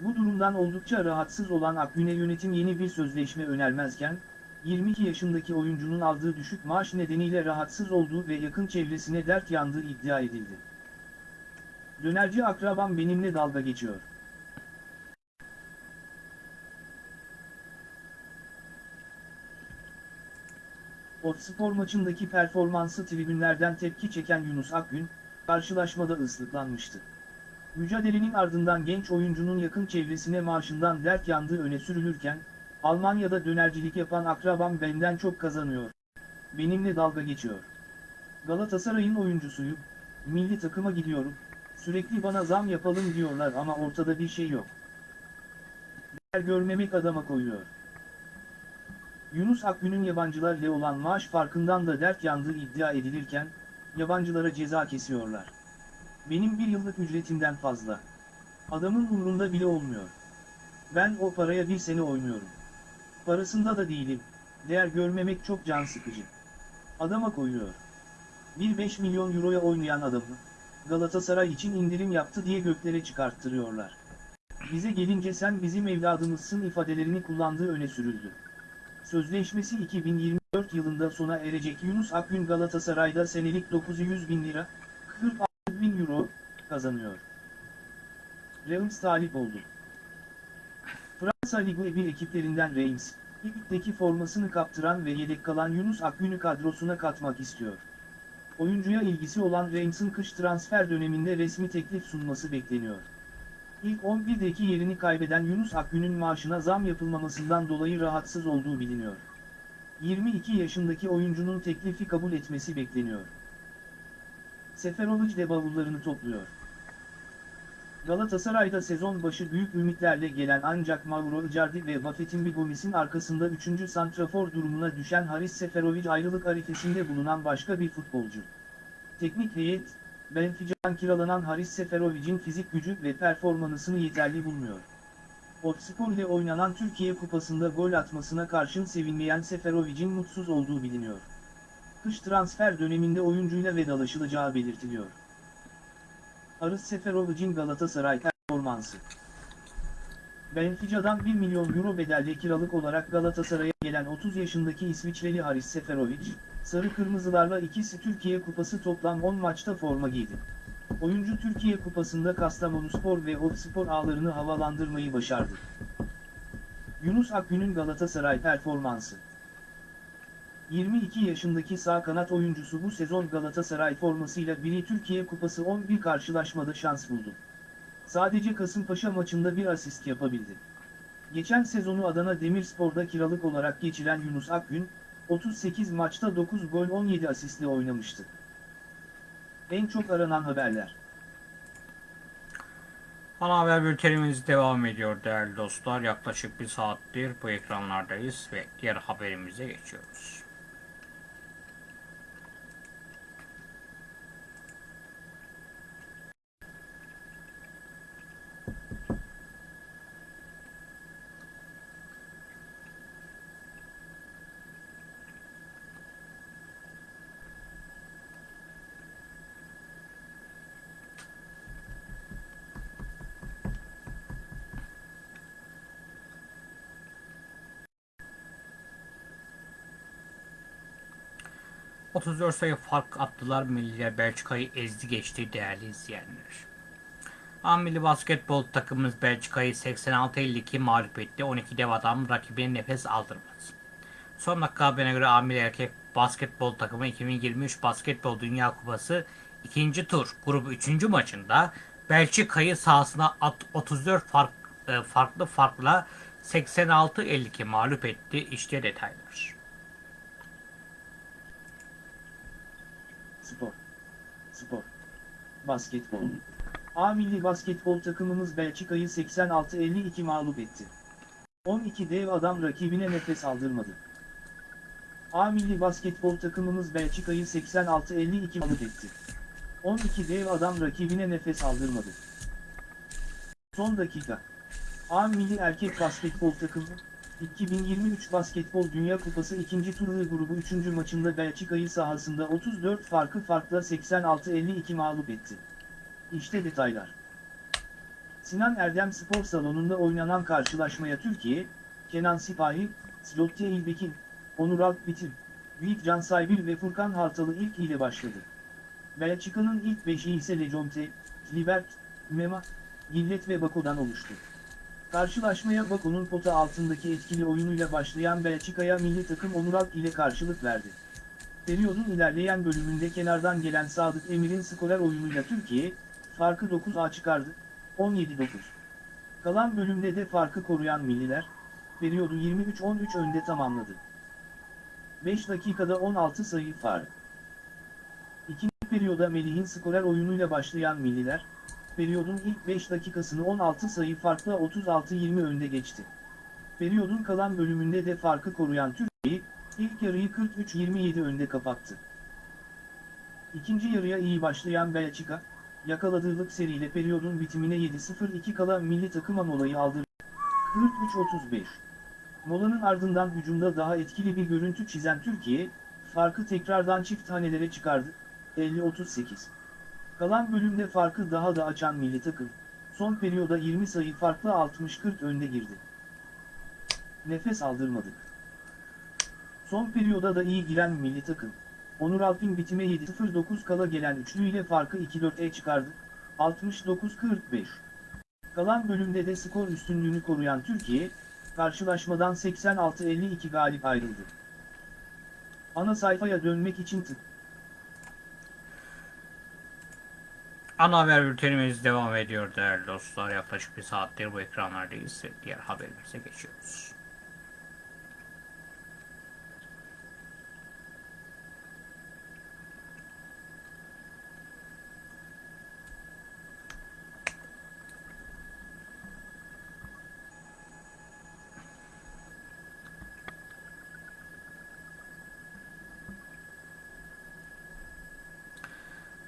Bu durumdan oldukça rahatsız olan Akgün'e yönetim yeni bir sözleşme önermezken, 22 yaşındaki oyuncunun aldığı düşük maaş nedeniyle rahatsız olduğu ve yakın çevresine dert yandığı iddia edildi. Dönerci akrabam benimle dalga geçiyor. Otspor maçındaki performansı tribünlerden tepki çeken Yunus Akgün, karşılaşmada ıslıklanmıştı. Mücadelenin ardından genç oyuncunun yakın çevresine maaşından dert yandığı öne sürülürken, Almanya'da dönercilik yapan akrabam benden çok kazanıyor. Benimle dalga geçiyor. Galatasaray'ın oyuncusuyum, milli takıma gidiyorum, sürekli bana zam yapalım diyorlar ama ortada bir şey yok. Değer görmemek adama koyuyor. Yunus Akgün'ün yabancılarla olan maaş farkından da dert yandığı iddia edilirken, yabancılara ceza kesiyorlar. Benim bir yıllık ücretimden fazla. Adamın umrunda bile olmuyor. Ben o paraya bir sene oynuyorum. Parasında da değilim. Değer görmemek çok can sıkıcı. Adama koyuyor. 1-5 milyon euroya oynayan adamı, Galatasaray için indirim yaptı diye göklere çıkarttırıyorlar. Bize gelince sen bizim evladımızsın ifadelerini kullandığı öne sürüldü. Sözleşmesi 2024 yılında sona erecek Yunus Akgün Galatasaray'da senelik 900 bin lira, 46 bin euro, kazanıyor. Reims talip oldu. Fransa Ligi 1 ekiplerinden Reims, ligdeki formasını kaptıran ve yedek kalan Yunus Akgün'ü kadrosuna katmak istiyor. Oyuncuya ilgisi olan Reims'in kış transfer döneminde resmi teklif sunması bekleniyor. İlk 11'deki yerini kaybeden Yunus Akgün'ün maaşına zam yapılmamasından dolayı rahatsız olduğu biliniyor. 22 yaşındaki oyuncunun teklifi kabul etmesi bekleniyor. Seferovic de bavullarını topluyor. Galatasaray'da sezon başı büyük ümitlerle gelen ancak Mauro Icardi ve Buffett'in Bigomis'in arkasında 3. santrafor durumuna düşen Haris Seferovic ayrılık arifesinde bulunan başka bir futbolcu. Teknik heyet, Benfica'dan kiralanan Haris Seferovic'in fizik gücü ve performansını yeterli bulmuyor. Otspor ile oynanan Türkiye Kupası'nda gol atmasına karşın sevinmeyen Seferovic'in mutsuz olduğu biliniyor. Kış transfer döneminde oyuncuyla vedalaşılacağı belirtiliyor. Haris Seferovic'in Galatasaray performansı Benfica'dan 1 milyon euro bedelle kiralık olarak Galatasaray'a gelen 30 yaşındaki İsviçreli Haris Seferovic, Sarı Kırmızılarla ikisi Türkiye Kupası toplam 10 maçta forma giydi. Oyuncu Türkiye Kupası'nda Kastamonuspor ve Otspor ağlarını havalandırmayı başardı. Yunus Akgün'ün Galatasaray performansı 22 yaşındaki sağ kanat oyuncusu bu sezon Galatasaray formasıyla biri Türkiye Kupası 11 karşılaşmada şans buldu. Sadece Kasımpaşa maçında bir asist yapabildi. Geçen sezonu Adana Demirspor'da kiralık olarak geçiren Yunus Akgün, 38 maçta 9 gol 17 asistle oynamıştı. En çok aranan haberler. Ana haber bültenimiz devam ediyor değerli dostlar. Yaklaşık bir saattir bu ekranlardayız ve diğer haberimize geçiyoruz. ...34 sayı fark attılar. Milliler Belçika'yı ezdi geçti değerli izleyenler. A milli basketbol takımımız Belçika'yı 86-52 mağlup etti. 12 dev adam rakibine nefes aldırmadı. Son dakika haberine göre A milli erkek basketbol takımı 2023 Basketbol Dünya Kupası ikinci tur grubu 3. maçında Belçika'yı sahasına at- 34 fark, e, farklı farkla 86-52 mağlup etti. İşte detaylar. Spor. Spor. Basketbol. A milli basketbol takımımız Belçika'yı 86-52 mağlup etti. 12 dev adam rakibine nefes aldırmadı. A milli basketbol takımımız Belçika'yı 86-52 mağlup etti. 12 dev adam rakibine nefes aldırmadı. Son dakika. A milli erkek basketbol takımı, 2023 Basketbol Dünya Kupası 2. turnuva grubu 3. maçında Belçika'yı sahasında 34 farkı farkla 86-52 mağlup etti. İşte detaylar. Sinan Erdem Spor Salonu'nda oynanan karşılaşmaya Türkiye, Kenan Sipahi, Zlotye İlbekin, Onur Alpbitir, Yiğit Can Saybil ve Furkan Hartalı ilk ile başladı. Belçika'nın ilk beşi ise Lejonte, Libert, Mema, Gillet ve Bako'dan oluştu. Karşılaşmaya Bako'nun pota altındaki etkili oyunuyla başlayan Belçika'ya milli takım Onur Alp ile karşılık verdi. Periyodun ilerleyen bölümünde kenardan gelen Sadık Emir'in skorer oyunuyla Türkiye, farkı 9'a çıkardı, 17-9. Kalan bölümde de farkı koruyan milliler, periyodu 23-13 önde tamamladı. 5 dakikada 16 sayı fark. İkinci periyoda Melih'in skorer oyunuyla başlayan milliler, periyodun ilk 5 dakikasını 16 sayı farkla 36-20 önde geçti. Periyodun kalan bölümünde de farkı koruyan Türkiye, ilk yarıyı 43-27 önde kapattı. İkinci yarıya iyi başlayan Belçika, yakaladığılık seriyle periyodun bitimine 7-0-2 kala milli takıma molayı aldırdı. 43-35. Molanın ardından hücumda daha etkili bir görüntü çizen Türkiye, farkı tekrardan çift tanelere çıkardı, 50-38. Kalan bölümde farkı daha da açan milli takım, son periyoda 20 sayı farklı 60-40 önde girdi. Nefes aldırmadık. Son periyoda da iyi giren milli takım, Onur Alp'in bitime 7-0-9 kala gelen üçlüyle farkı 2-4'e çıkardı, 69-45. Kalan bölümde de skor üstünlüğünü koruyan Türkiye, karşılaşmadan 86-52 galip ayrıldı. Ana sayfaya dönmek için tık. Ana haber bültenimiz devam ediyor değerli dostlar. Yaklaşık bir saattir bu ekranlardayız. Diğer haberimize geçiyoruz.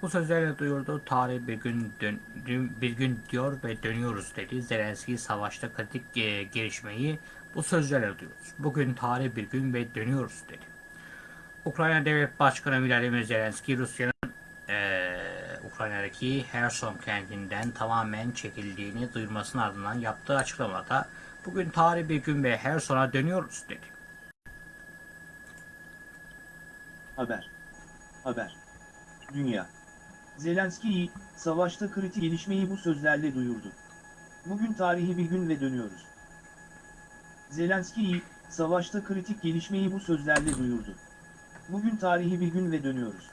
Bu sözlerle duyurdu. Tarih bir gün dön, bir gün diyor ve dönüyoruz dedi. Zelenski savaşta kritik e, gelişmeyi bu sözlerle duyuyoruz. Bugün tarih bir gün ve dönüyoruz dedi. Ukrayna Devlet Başkanı Vladimir Zelenski Rusya'nın e, Ukrayna'daki Herson kentinden tamamen çekildiğini duyurmasının ardından yaptığı açıklamada bugün tarih bir gün ve Herson'a dönüyoruz dedi. Haber. Haber. Dünya. Zelenski, savaşta kritik gelişmeyi bu sözlerle duyurdu. Bugün tarihi bir gün ve dönüyoruz. Zelenski, savaşta kritik gelişmeyi bu sözlerle duyurdu. Bugün tarihi bir gün ve dönüyoruz.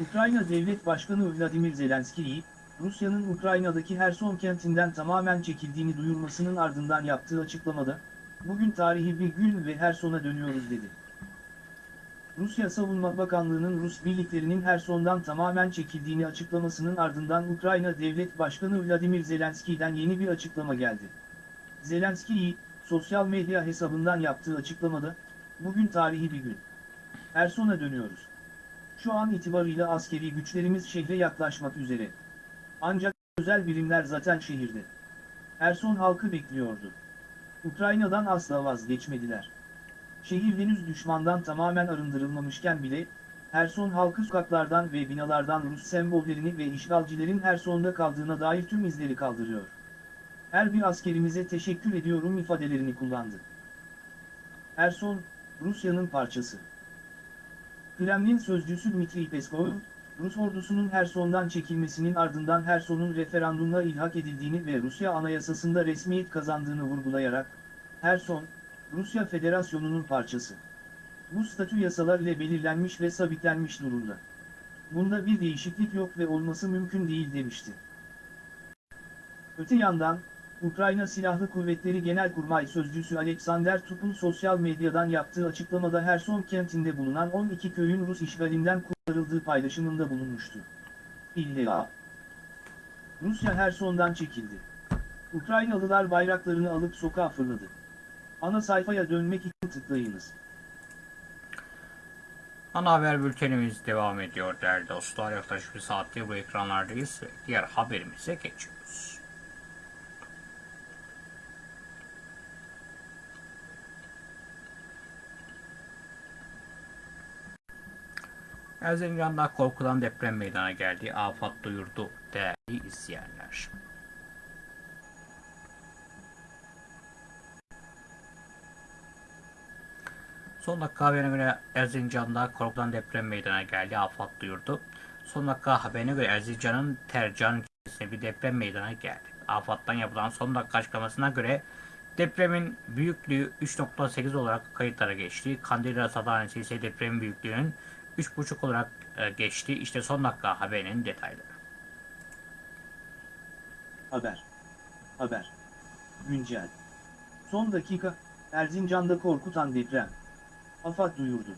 Ukrayna Devlet Başkanı Vladimir Zelenski, Rusya'nın Ukrayna'daki Herson kentinden tamamen çekildiğini duyurmasının ardından yaptığı açıklamada, bugün tarihi bir gün ve Herson'a dönüyoruz dedi. Rusya Savunma Bakanlığı'nın Rus birliklerinin Herson'dan tamamen çekildiğini açıklamasının ardından Ukrayna Devlet Başkanı Vladimir Zelenski'den yeni bir açıklama geldi. Zelenski, sosyal medya hesabından yaptığı açıklamada, bugün tarihi bir gün. Herson'a dönüyoruz. Şu an itibarıyla askeri güçlerimiz şehre yaklaşmak üzere. Ancak özel birimler zaten şehirde. Herson halkı bekliyordu. Ukrayna'dan asla vazgeçmediler. Şehir henüz düşmandan tamamen arındırılmamışken bile, Herson halkı sokaklardan ve binalardan Rus sembollerini ve işgalcilerin Herson'da kaldığına dair tüm izleri kaldırıyor. Her bir askerimize teşekkür ediyorum ifadelerini kullandı. Herson, Rusya'nın parçası. Kremlin sözcüsü Dmitri Peskov, Rus ordusunun Herson'dan çekilmesinin ardından Herson'un referandumla ilhak edildiğini ve Rusya anayasasında resmiyet kazandığını vurgulayarak, Herson, Rusya Federasyonu'nun parçası. Bu statü yasalar ile belirlenmiş ve sabitlenmiş durumda. Bunda bir değişiklik yok ve olması mümkün değil demişti. Öte yandan, Ukrayna Silahlı Kuvvetleri Genelkurmay Sözcüsü Alexander Tup'un sosyal medyadan yaptığı açıklamada Herson kentinde bulunan 12 köyün Rus işgalinden kurtarıldığı paylaşımında bulunmuştu. İlla. Rusya Herson'dan çekildi. Ukraynalılar bayraklarını alıp sokağa fırladı. Ana sayfaya dönmek için tıklayınız. Ana haber bültenimiz devam ediyor değerli dostlar. Yaklaşık bir saattir bu ekranlardayız ve diğer haberimize geçiyoruz. Erzincan'da korkulan deprem meydana geldi. Afat duyurdu değerli izleyenler. Son dakika haberine göre Erzincan'da korkulan deprem meydana geldi. Afat duyurdu. Son dakika haberine göre Erzincan'ın Tercan ilçesinde bir deprem meydana geldi. Afat'tan yapılan son dakika açıklamasına göre depremin büyüklüğü 3.8 olarak kayıtlara geçti. Kandilli Rasathanesi ise depremin büyüklüğünün 3.5 olarak e, geçti. İşte son dakika haberinin detayları. Haber. Haber. Güncel. Son dakika, Erzincan'da korkutan deprem. AFAD duyurdu.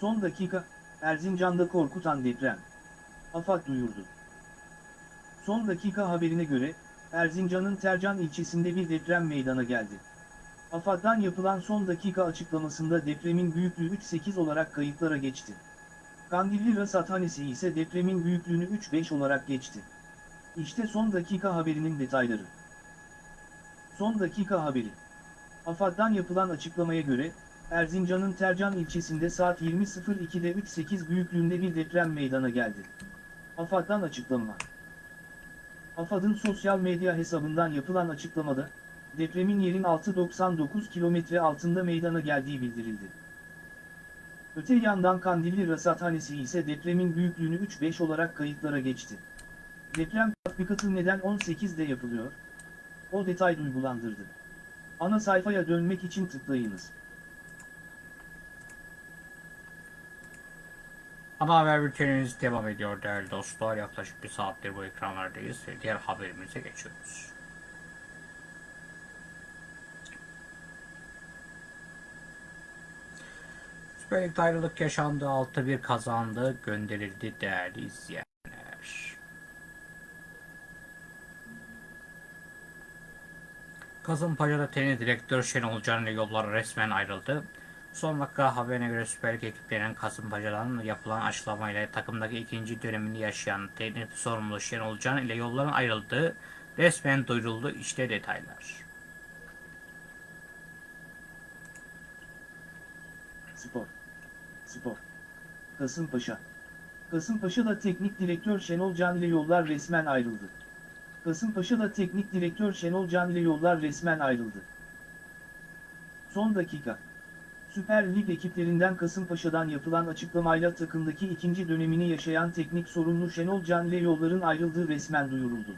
Son dakika, Erzincan'da korkutan deprem. AFAD duyurdu. Son dakika haberine göre, Erzincan'ın Tercan ilçesinde bir deprem meydana geldi. AFAD'dan yapılan son dakika açıklamasında depremin büyüklüğü 3.8 olarak kayıtlara geçti. Kandilli Rasathanesi ise depremin büyüklüğünü 3.5 olarak geçti. İşte son dakika haberinin detayları. Son dakika haberi. AFAD'dan yapılan açıklamaya göre, Erzincan'ın Tercan ilçesinde saat 20.02'de 3.8 büyüklüğünde bir deprem meydana geldi. AFAD'dan açıklama. AFAD'ın sosyal medya hesabından yapılan açıklamada, depremin yerin 6.99 kilometre altında meydana geldiği bildirildi. Öte yandan Kandilli Rasathanesi ise depremin büyüklüğünü 3.5 olarak kayıtlara geçti. Deprem tatbikatı neden 18'de yapılıyor? O detay duygulandırdı. Ana sayfaya dönmek için tıklayınız. Ana haber bültenimiz devam ediyor değerli dostlar. Yaklaşık bir saattir bu ekranlardayız ve diğer haberimize geçiyoruz. Süper Lig'de ayrılık yaşandı. 6-1 kazandı. Gönderildi değerli izleyenler. Kasımpaşa'da tenis direktör Şenol Can ile yollar resmen ayrıldı. Son dakika haberine göre Süper Lig ekiplerinin Kasımpaşa'dan yapılan açıklamayla takımdaki ikinci dönemini yaşayan teknik sorumlu Şenol Can ile yolların ayrıldığı resmen duyuruldu. İşte detaylar. Spor. Spor. Kasımpaşa. Kasımpaşa'da teknik direktör Şenol Can ile yollar resmen ayrıldı. Kasımpaşa'da teknik direktör Şenol Can ile yollar resmen ayrıldı. Son dakika. Süper Lig ekiplerinden Kasımpaşa'dan yapılan açıklamayla takımdaki ikinci dönemini yaşayan teknik sorumlu Şenol Can ile yolların ayrıldığı resmen duyuruldu.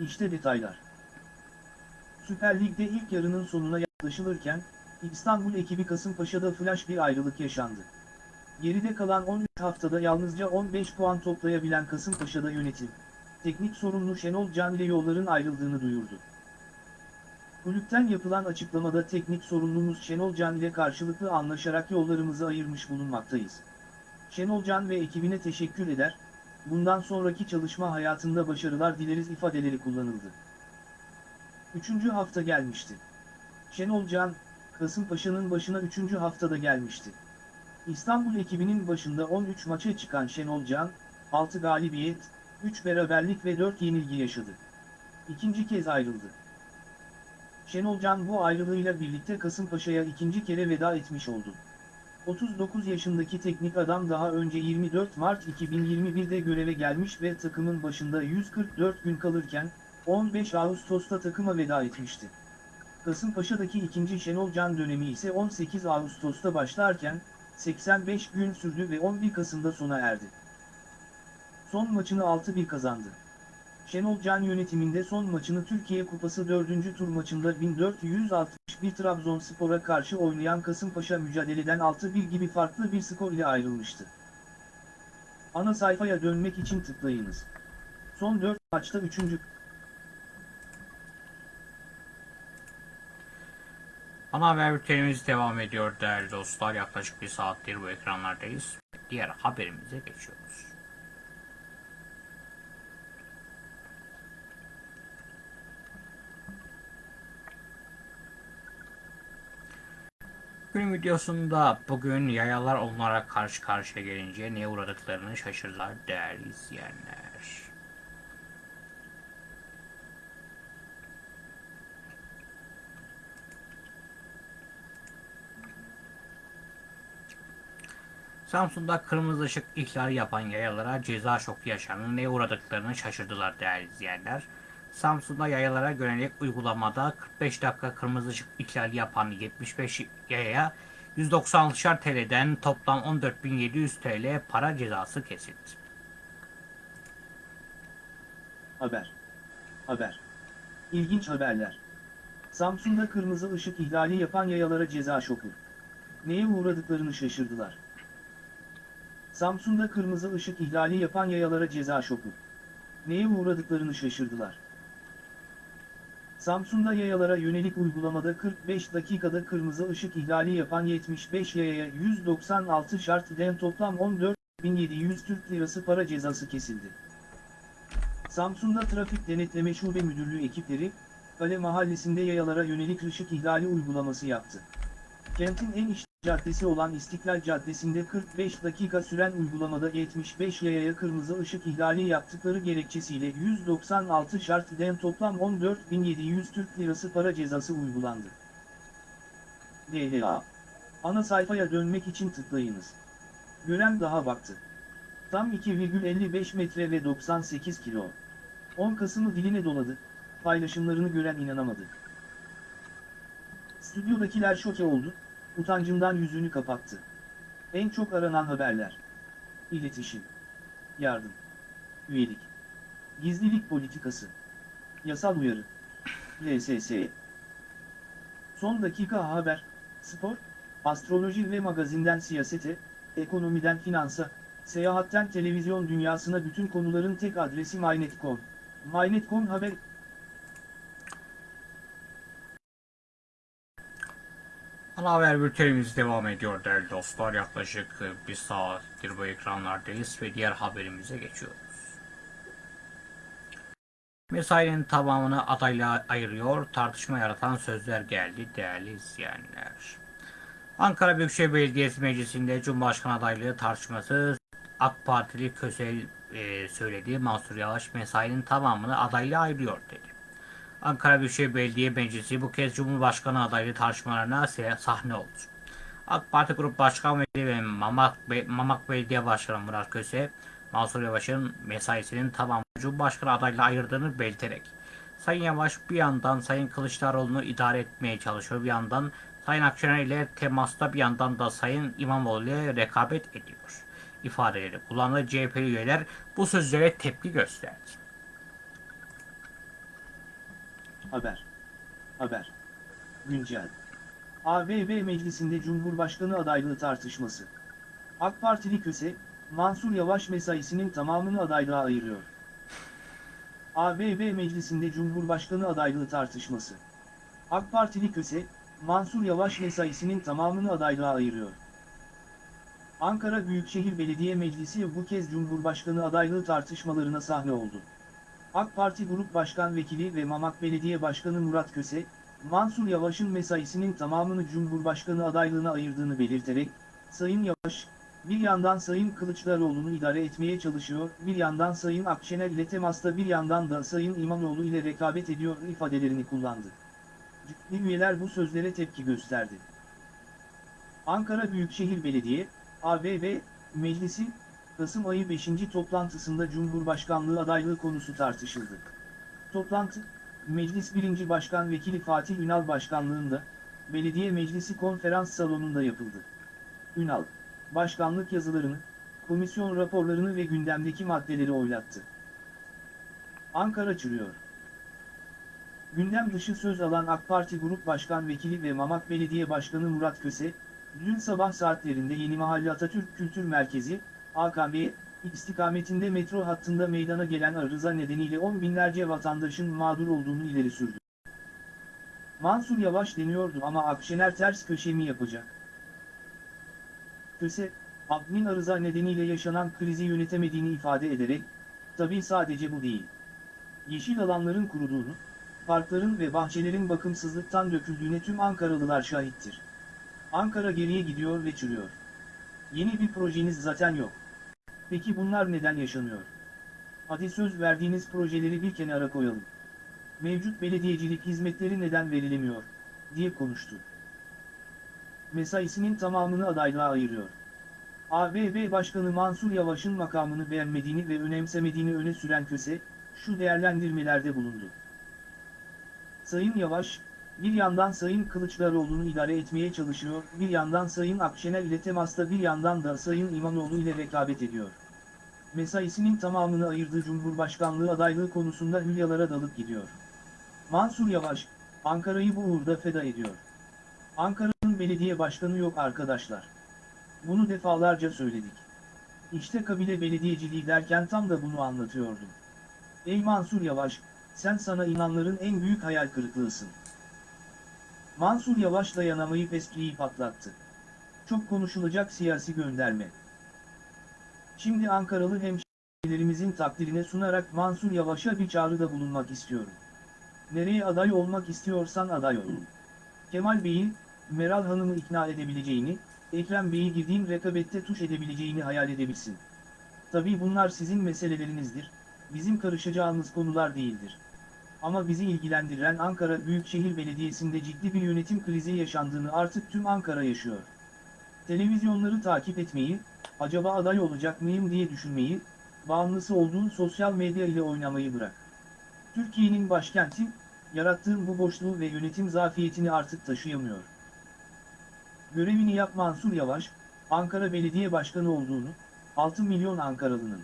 İşte detaylar. Süper Lig'de ilk yarının sonuna yaklaşılırken, İstanbul ekibi Kasımpaşa'da flash bir ayrılık yaşandı. Geride kalan 13 haftada yalnızca 15 puan toplayabilen Kasımpaşa'da yönetim, teknik sorumlu Şenol Can ile yolların ayrıldığını duyurdu. Kulüpten yapılan açıklamada teknik sorumlumuz Şenol Can ile karşılıklı anlaşarak yollarımızı ayırmış bulunmaktayız. Şenol Can ve ekibine teşekkür eder, bundan sonraki çalışma hayatında başarılar dileriz ifadeleri kullanıldı. Üçüncü hafta gelmişti. Şenol Can, Kasımpaşa'nın başına 3. haftada gelmişti. İstanbul ekibinin başında 13 maça çıkan Şenol Can, 6 galibiyet, 3 beraberlik ve 4 yenilgi yaşadı. İkinci kez ayrıldı. Şenol Can bu ayrılığıyla birlikte Kasımpaşa'ya ikinci kere veda etmiş oldu. 39 yaşındaki teknik adam daha önce 24 Mart 2021'de göreve gelmiş ve takımın başında 144 gün kalırken, 15 Ağustos'ta takıma veda etmişti. Kasımpaşa'daki ikinci Şenol Can dönemi ise 18 Ağustos'ta başlarken, 85 gün sürdü ve 11 Kasım'da sona erdi. Son maçını 6-1 kazandı. Şenol Can yönetiminde son maçını Türkiye Kupası 4. tur maçında 1461 Trabzonspor'a karşı oynayan Kasımpaşa mücadeleden 6-1 gibi farklı bir skor ile ayrılmıştı. Ana sayfaya dönmek için tıklayınız. Son 4 maçta 3. Ana haber bültenimiz devam ediyor değerli dostlar. Yaklaşık bir saattir bu ekranlardayız. Diğer haberimize geçiyoruz. Günün videosunda bugün yayalar onlara karşı karşıya gelince neye uğradıklarını şaşırdılar değerli izleyenler. Samsun'da kırmızı ışık ihlali yapan yayalara ceza şoku yaşandı. Neye uğradıklarını şaşırdılar değerli izleyenler. Samsun'da yayalara yönelik uygulamada 45 dakika kırmızı ışık ihlali yapan 75 yayaya 196'şar TL'den toplam 14.700 TL para cezası kesildi. Haber. Haber. İlginç haberler. Samsun'da kırmızı ışık ihlali yapan yayalara ceza şoku. Neye uğradıklarını şaşırdılar. Samsun'da kırmızı ışık ihlali yapan yayalara ceza şoku. Neye uğradıklarını şaşırdılar. Samsun'da yayalara yönelik uygulamada 45 dakikada kırmızı ışık ihlali yapan 75 yayaya 196 şart den toplam 14.700 Türk Lirası para cezası kesildi. Samsun'da Trafik Denetleme Şube Müdürlüğü ekipleri, Kale Mahallesi'nde yayalara yönelik ışık ihlali uygulaması yaptı. Kentin en iş caddesi olan İstiklal Caddesi'nde 45 dakika süren uygulamada 75 yayaya kırmızı ışık ihlali yaptıkları gerekçesiyle 196 şart den toplam 14.700 Türk Lirası para cezası uygulandı. DLA Ana sayfaya dönmek için tıklayınız. Gören daha baktı. Tam 2,55 metre ve 98 kilo. 10 Kasım'ı diline doladı, paylaşımlarını gören inanamadı. Stüdyodakiler şoke oldu, utancından yüzünü kapattı. En çok aranan haberler. İletişim. Yardım. Üyelik. Gizlilik politikası. Yasal uyarı. LSS. Son dakika haber, spor, astroloji ve magazinden siyasete, ekonomiden finansa, seyahatten televizyon dünyasına bütün konuların tek adresi MyNet.com. MyNet.com haber Ana haber bültenimiz devam ediyor değerli dostlar. Yaklaşık e, bir saattir bu ekranlardayız ve diğer haberimize geçiyoruz. Mesainin tamamını adayla ayırıyor, tartışma yaratan sözler geldi değerli izleyenler. Ankara Büyükşehir Belediyesi Meclisi'nde Cumhurbaşkanı adaylığı tartışması AK Partili Kösel e, söyledi. Mansur Yavaş mesainin tamamını adayla ayırıyor dedi. Ankara Büyükşehir Belediye Meclisi bu kez Cumhurbaşkanı adaylığı tartışmalarına sahne oldu. AK Parti Grup Başkan Vekili ve Mamak, Be- Mamak Belediye Başkanı Murat Köse, Mansur Yavaş'ın mesaisinin tamamını Cumhurbaşkanı adayla ayırdığını belirterek, Sayın Yavaş bir yandan Sayın Kılıçdaroğlu'nu idare etmeye çalışıyor, bir yandan Sayın Akşener ile temasta bir yandan da Sayın İmamoğlu ile rekabet ediyor ifadeleri kullandığı CHP'li üyeler bu sözlere tepki gösterdi. Haber. Haber. Güncel. ABB Meclisi'nde Cumhurbaşkanı adaylığı tartışması. AK Partili Köse, Mansur Yavaş mesaisinin tamamını adaylığa ayırıyor. ABB Meclisi'nde Cumhurbaşkanı adaylığı tartışması. AK Partili Köse, Mansur Yavaş mesaisinin tamamını adaylığa ayırıyor. Ankara Büyükşehir Belediye Meclisi bu kez Cumhurbaşkanı adaylığı tartışmalarına sahne oldu. AK Parti Grup Başkan Vekili ve Mamak Belediye Başkanı Murat Köse, Mansur Yavaş'ın mesaisinin tamamını Cumhurbaşkanı adaylığına ayırdığını belirterek, Sayın Yavaş, bir yandan Sayın Kılıçdaroğlu'nu idare etmeye çalışıyor, bir yandan Sayın Akşener ile temasta bir yandan da Sayın İmamoğlu ile rekabet ediyor ifadelerini kullandı. Ciddi üyeler bu sözlere tepki gösterdi. Ankara Büyükşehir Belediye, ABB, Meclisi, Kasım ayı 5. toplantısında Cumhurbaşkanlığı adaylığı konusu tartışıldı. Toplantı, Meclis 1. Başkan Vekili Fatih Ünal Başkanlığında, Belediye Meclisi Konferans Salonu'nda yapıldı. Ünal, başkanlık yazılarını, komisyon raporlarını ve gündemdeki maddeleri oylattı. Ankara çürüyor. Gündem dışı söz alan AK Parti Grup Başkan Vekili ve Mamak Belediye Başkanı Murat Köse, dün sabah saatlerinde Yeni Mahalle Atatürk Kültür Merkezi, AKM, istikametinde metro hattında meydana gelen arıza nedeniyle on binlerce vatandaşın mağdur olduğunu ileri sürdü. Mansur Yavaş deniyordu ama Akşener ters köşe mi yapacak? Köse, admin arıza nedeniyle yaşanan krizi yönetemediğini ifade ederek, tabii sadece bu değil. Yeşil alanların kuruduğunu, parkların ve bahçelerin bakımsızlıktan döküldüğüne tüm Ankaralılar şahittir. Ankara geriye gidiyor ve çürüyor. Yeni bir projeniz zaten yok. Peki bunlar neden yaşanıyor? Hadi söz verdiğiniz projeleri bir kenara koyalım. Mevcut belediyecilik hizmetleri neden verilemiyor, diye konuştu. Mesaisinin tamamını adaylığa ayırıyor. ABB Başkanı Mansur Yavaş'ın makamını beğenmediğini ve önemsemediğini öne süren Köse, şu değerlendirmelerde bulundu. Sayın Yavaş, bir yandan Sayın Kılıçdaroğlu'nu idare etmeye çalışıyor, bir yandan Sayın Akşener ile temasta bir yandan da Sayın İmamoğlu ile rekabet ediyor. Mesaisinin tamamını ayırdığı Cumhurbaşkanlığı adaylığı konusunda hülyalara dalıp gidiyor. Mansur Yavaş, Ankara'yı bu uğurda feda ediyor. Ankara'nın belediye başkanı yok arkadaşlar. Bunu defalarca söyledik. İşte kabile belediyeciliği derken tam da bunu anlatıyordum. Ey Mansur Yavaş, sen sana inanların en büyük hayal kırıklığısın. Mansur Yavaş dayanamayıp espriyi patlattı. Çok konuşulacak siyasi gönderme. Şimdi Ankaralı hemşehrilerimizin takdirine sunarak Mansur Yavaş'a bir çağrıda bulunmak istiyorum. Nereye aday olmak istiyorsan aday ol. Kemal Bey'i, Meral Hanım'ı ikna edebileceğini, Ekrem Bey'i girdiğin rekabette tuş edebileceğini hayal edebilsin. Tabii bunlar sizin meselelerinizdir, bizim karışacağımız konular değildir. Ama bizi ilgilendiren Ankara Büyükşehir Belediyesi'nde ciddi bir yönetim krizi yaşandığını artık tüm Ankara yaşıyor. Televizyonları takip etmeyi, acaba aday olacak mıyım diye düşünmeyi, bağımlısı olduğun sosyal medya ile oynamayı bırak. Türkiye'nin başkenti, yarattığın bu boşluğu ve yönetim zafiyetini artık taşıyamıyor. Görevini yap Mansur Yavaş, Ankara Belediye Başkanı olduğunu, 6 milyon Ankaralı'nın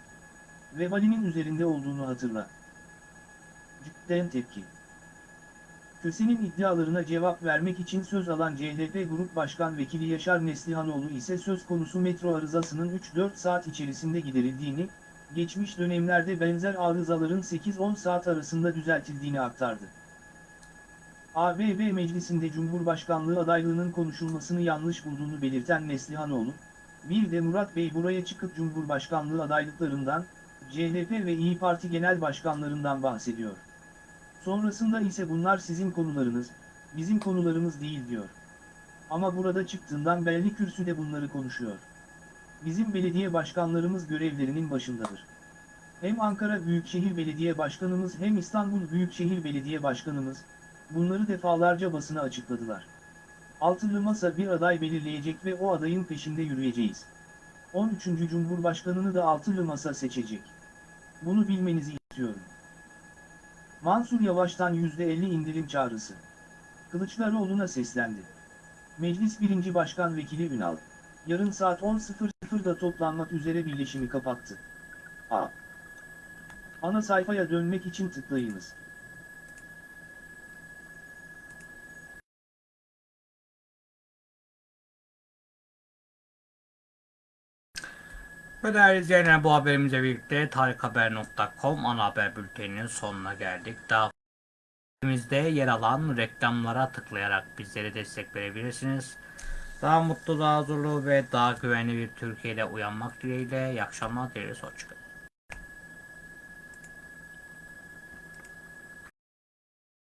vebalinin üzerinde olduğunu hatırla. Cidden tepki. Köse'nin iddialarına cevap vermek için söz alan CHP Grup Başkan Vekili Yaşar Neslihanoğlu ise söz konusu metro arızasının 3-4 saat içerisinde giderildiğini, geçmiş dönemlerde benzer arızaların 8-10 saat arasında düzeltildiğini aktardı. ABB Meclisi'nde Cumhurbaşkanlığı adaylığının konuşulmasını yanlış bulduğunu belirten Neslihanoğlu, bir de Murat Bey buraya çıkıp Cumhurbaşkanlığı adaylıklarından, CHP ve İyi Parti genel başkanlarından bahsediyor. Sonrasında ise bunlar sizin konularınız, bizim konularımız değil diyor. Ama burada çıktığından belli kürsüde bunları konuşuyor. Bizim belediye başkanlarımız görevlerinin başındadır. Hem Ankara Büyükşehir Belediye Başkanımız hem İstanbul Büyükşehir Belediye Başkanımız, bunları defalarca basına açıkladılar. Altılı Masa bir aday belirleyecek ve o adayın peşinde yürüyeceğiz. 13. Cumhurbaşkanını da Altılı Masa seçecek. Bunu bilmenizi istiyorum. Mansur Yavaş'tan %50 indirim çağrısı. Kılıçdaroğlu'na seslendi. Meclis 1. Başkan Vekili Ünal, yarın saat 10.00'da toplanmak üzere birleşimi kapattı. A. Ana sayfaya dönmek için tıklayınız. Ve değerli izleyenler bu haberimizle birlikte tarikhaber.com ana haber bülteninin sonuna geldik. Daha Bizde yer alan reklamlara tıklayarak bizlere destek verebilirsiniz. Daha mutlu, daha huzurlu ve daha güvenli bir Türkiye'de uyanmak dileğiyle. İyi akşamlar dileriz. Hoşçakalın.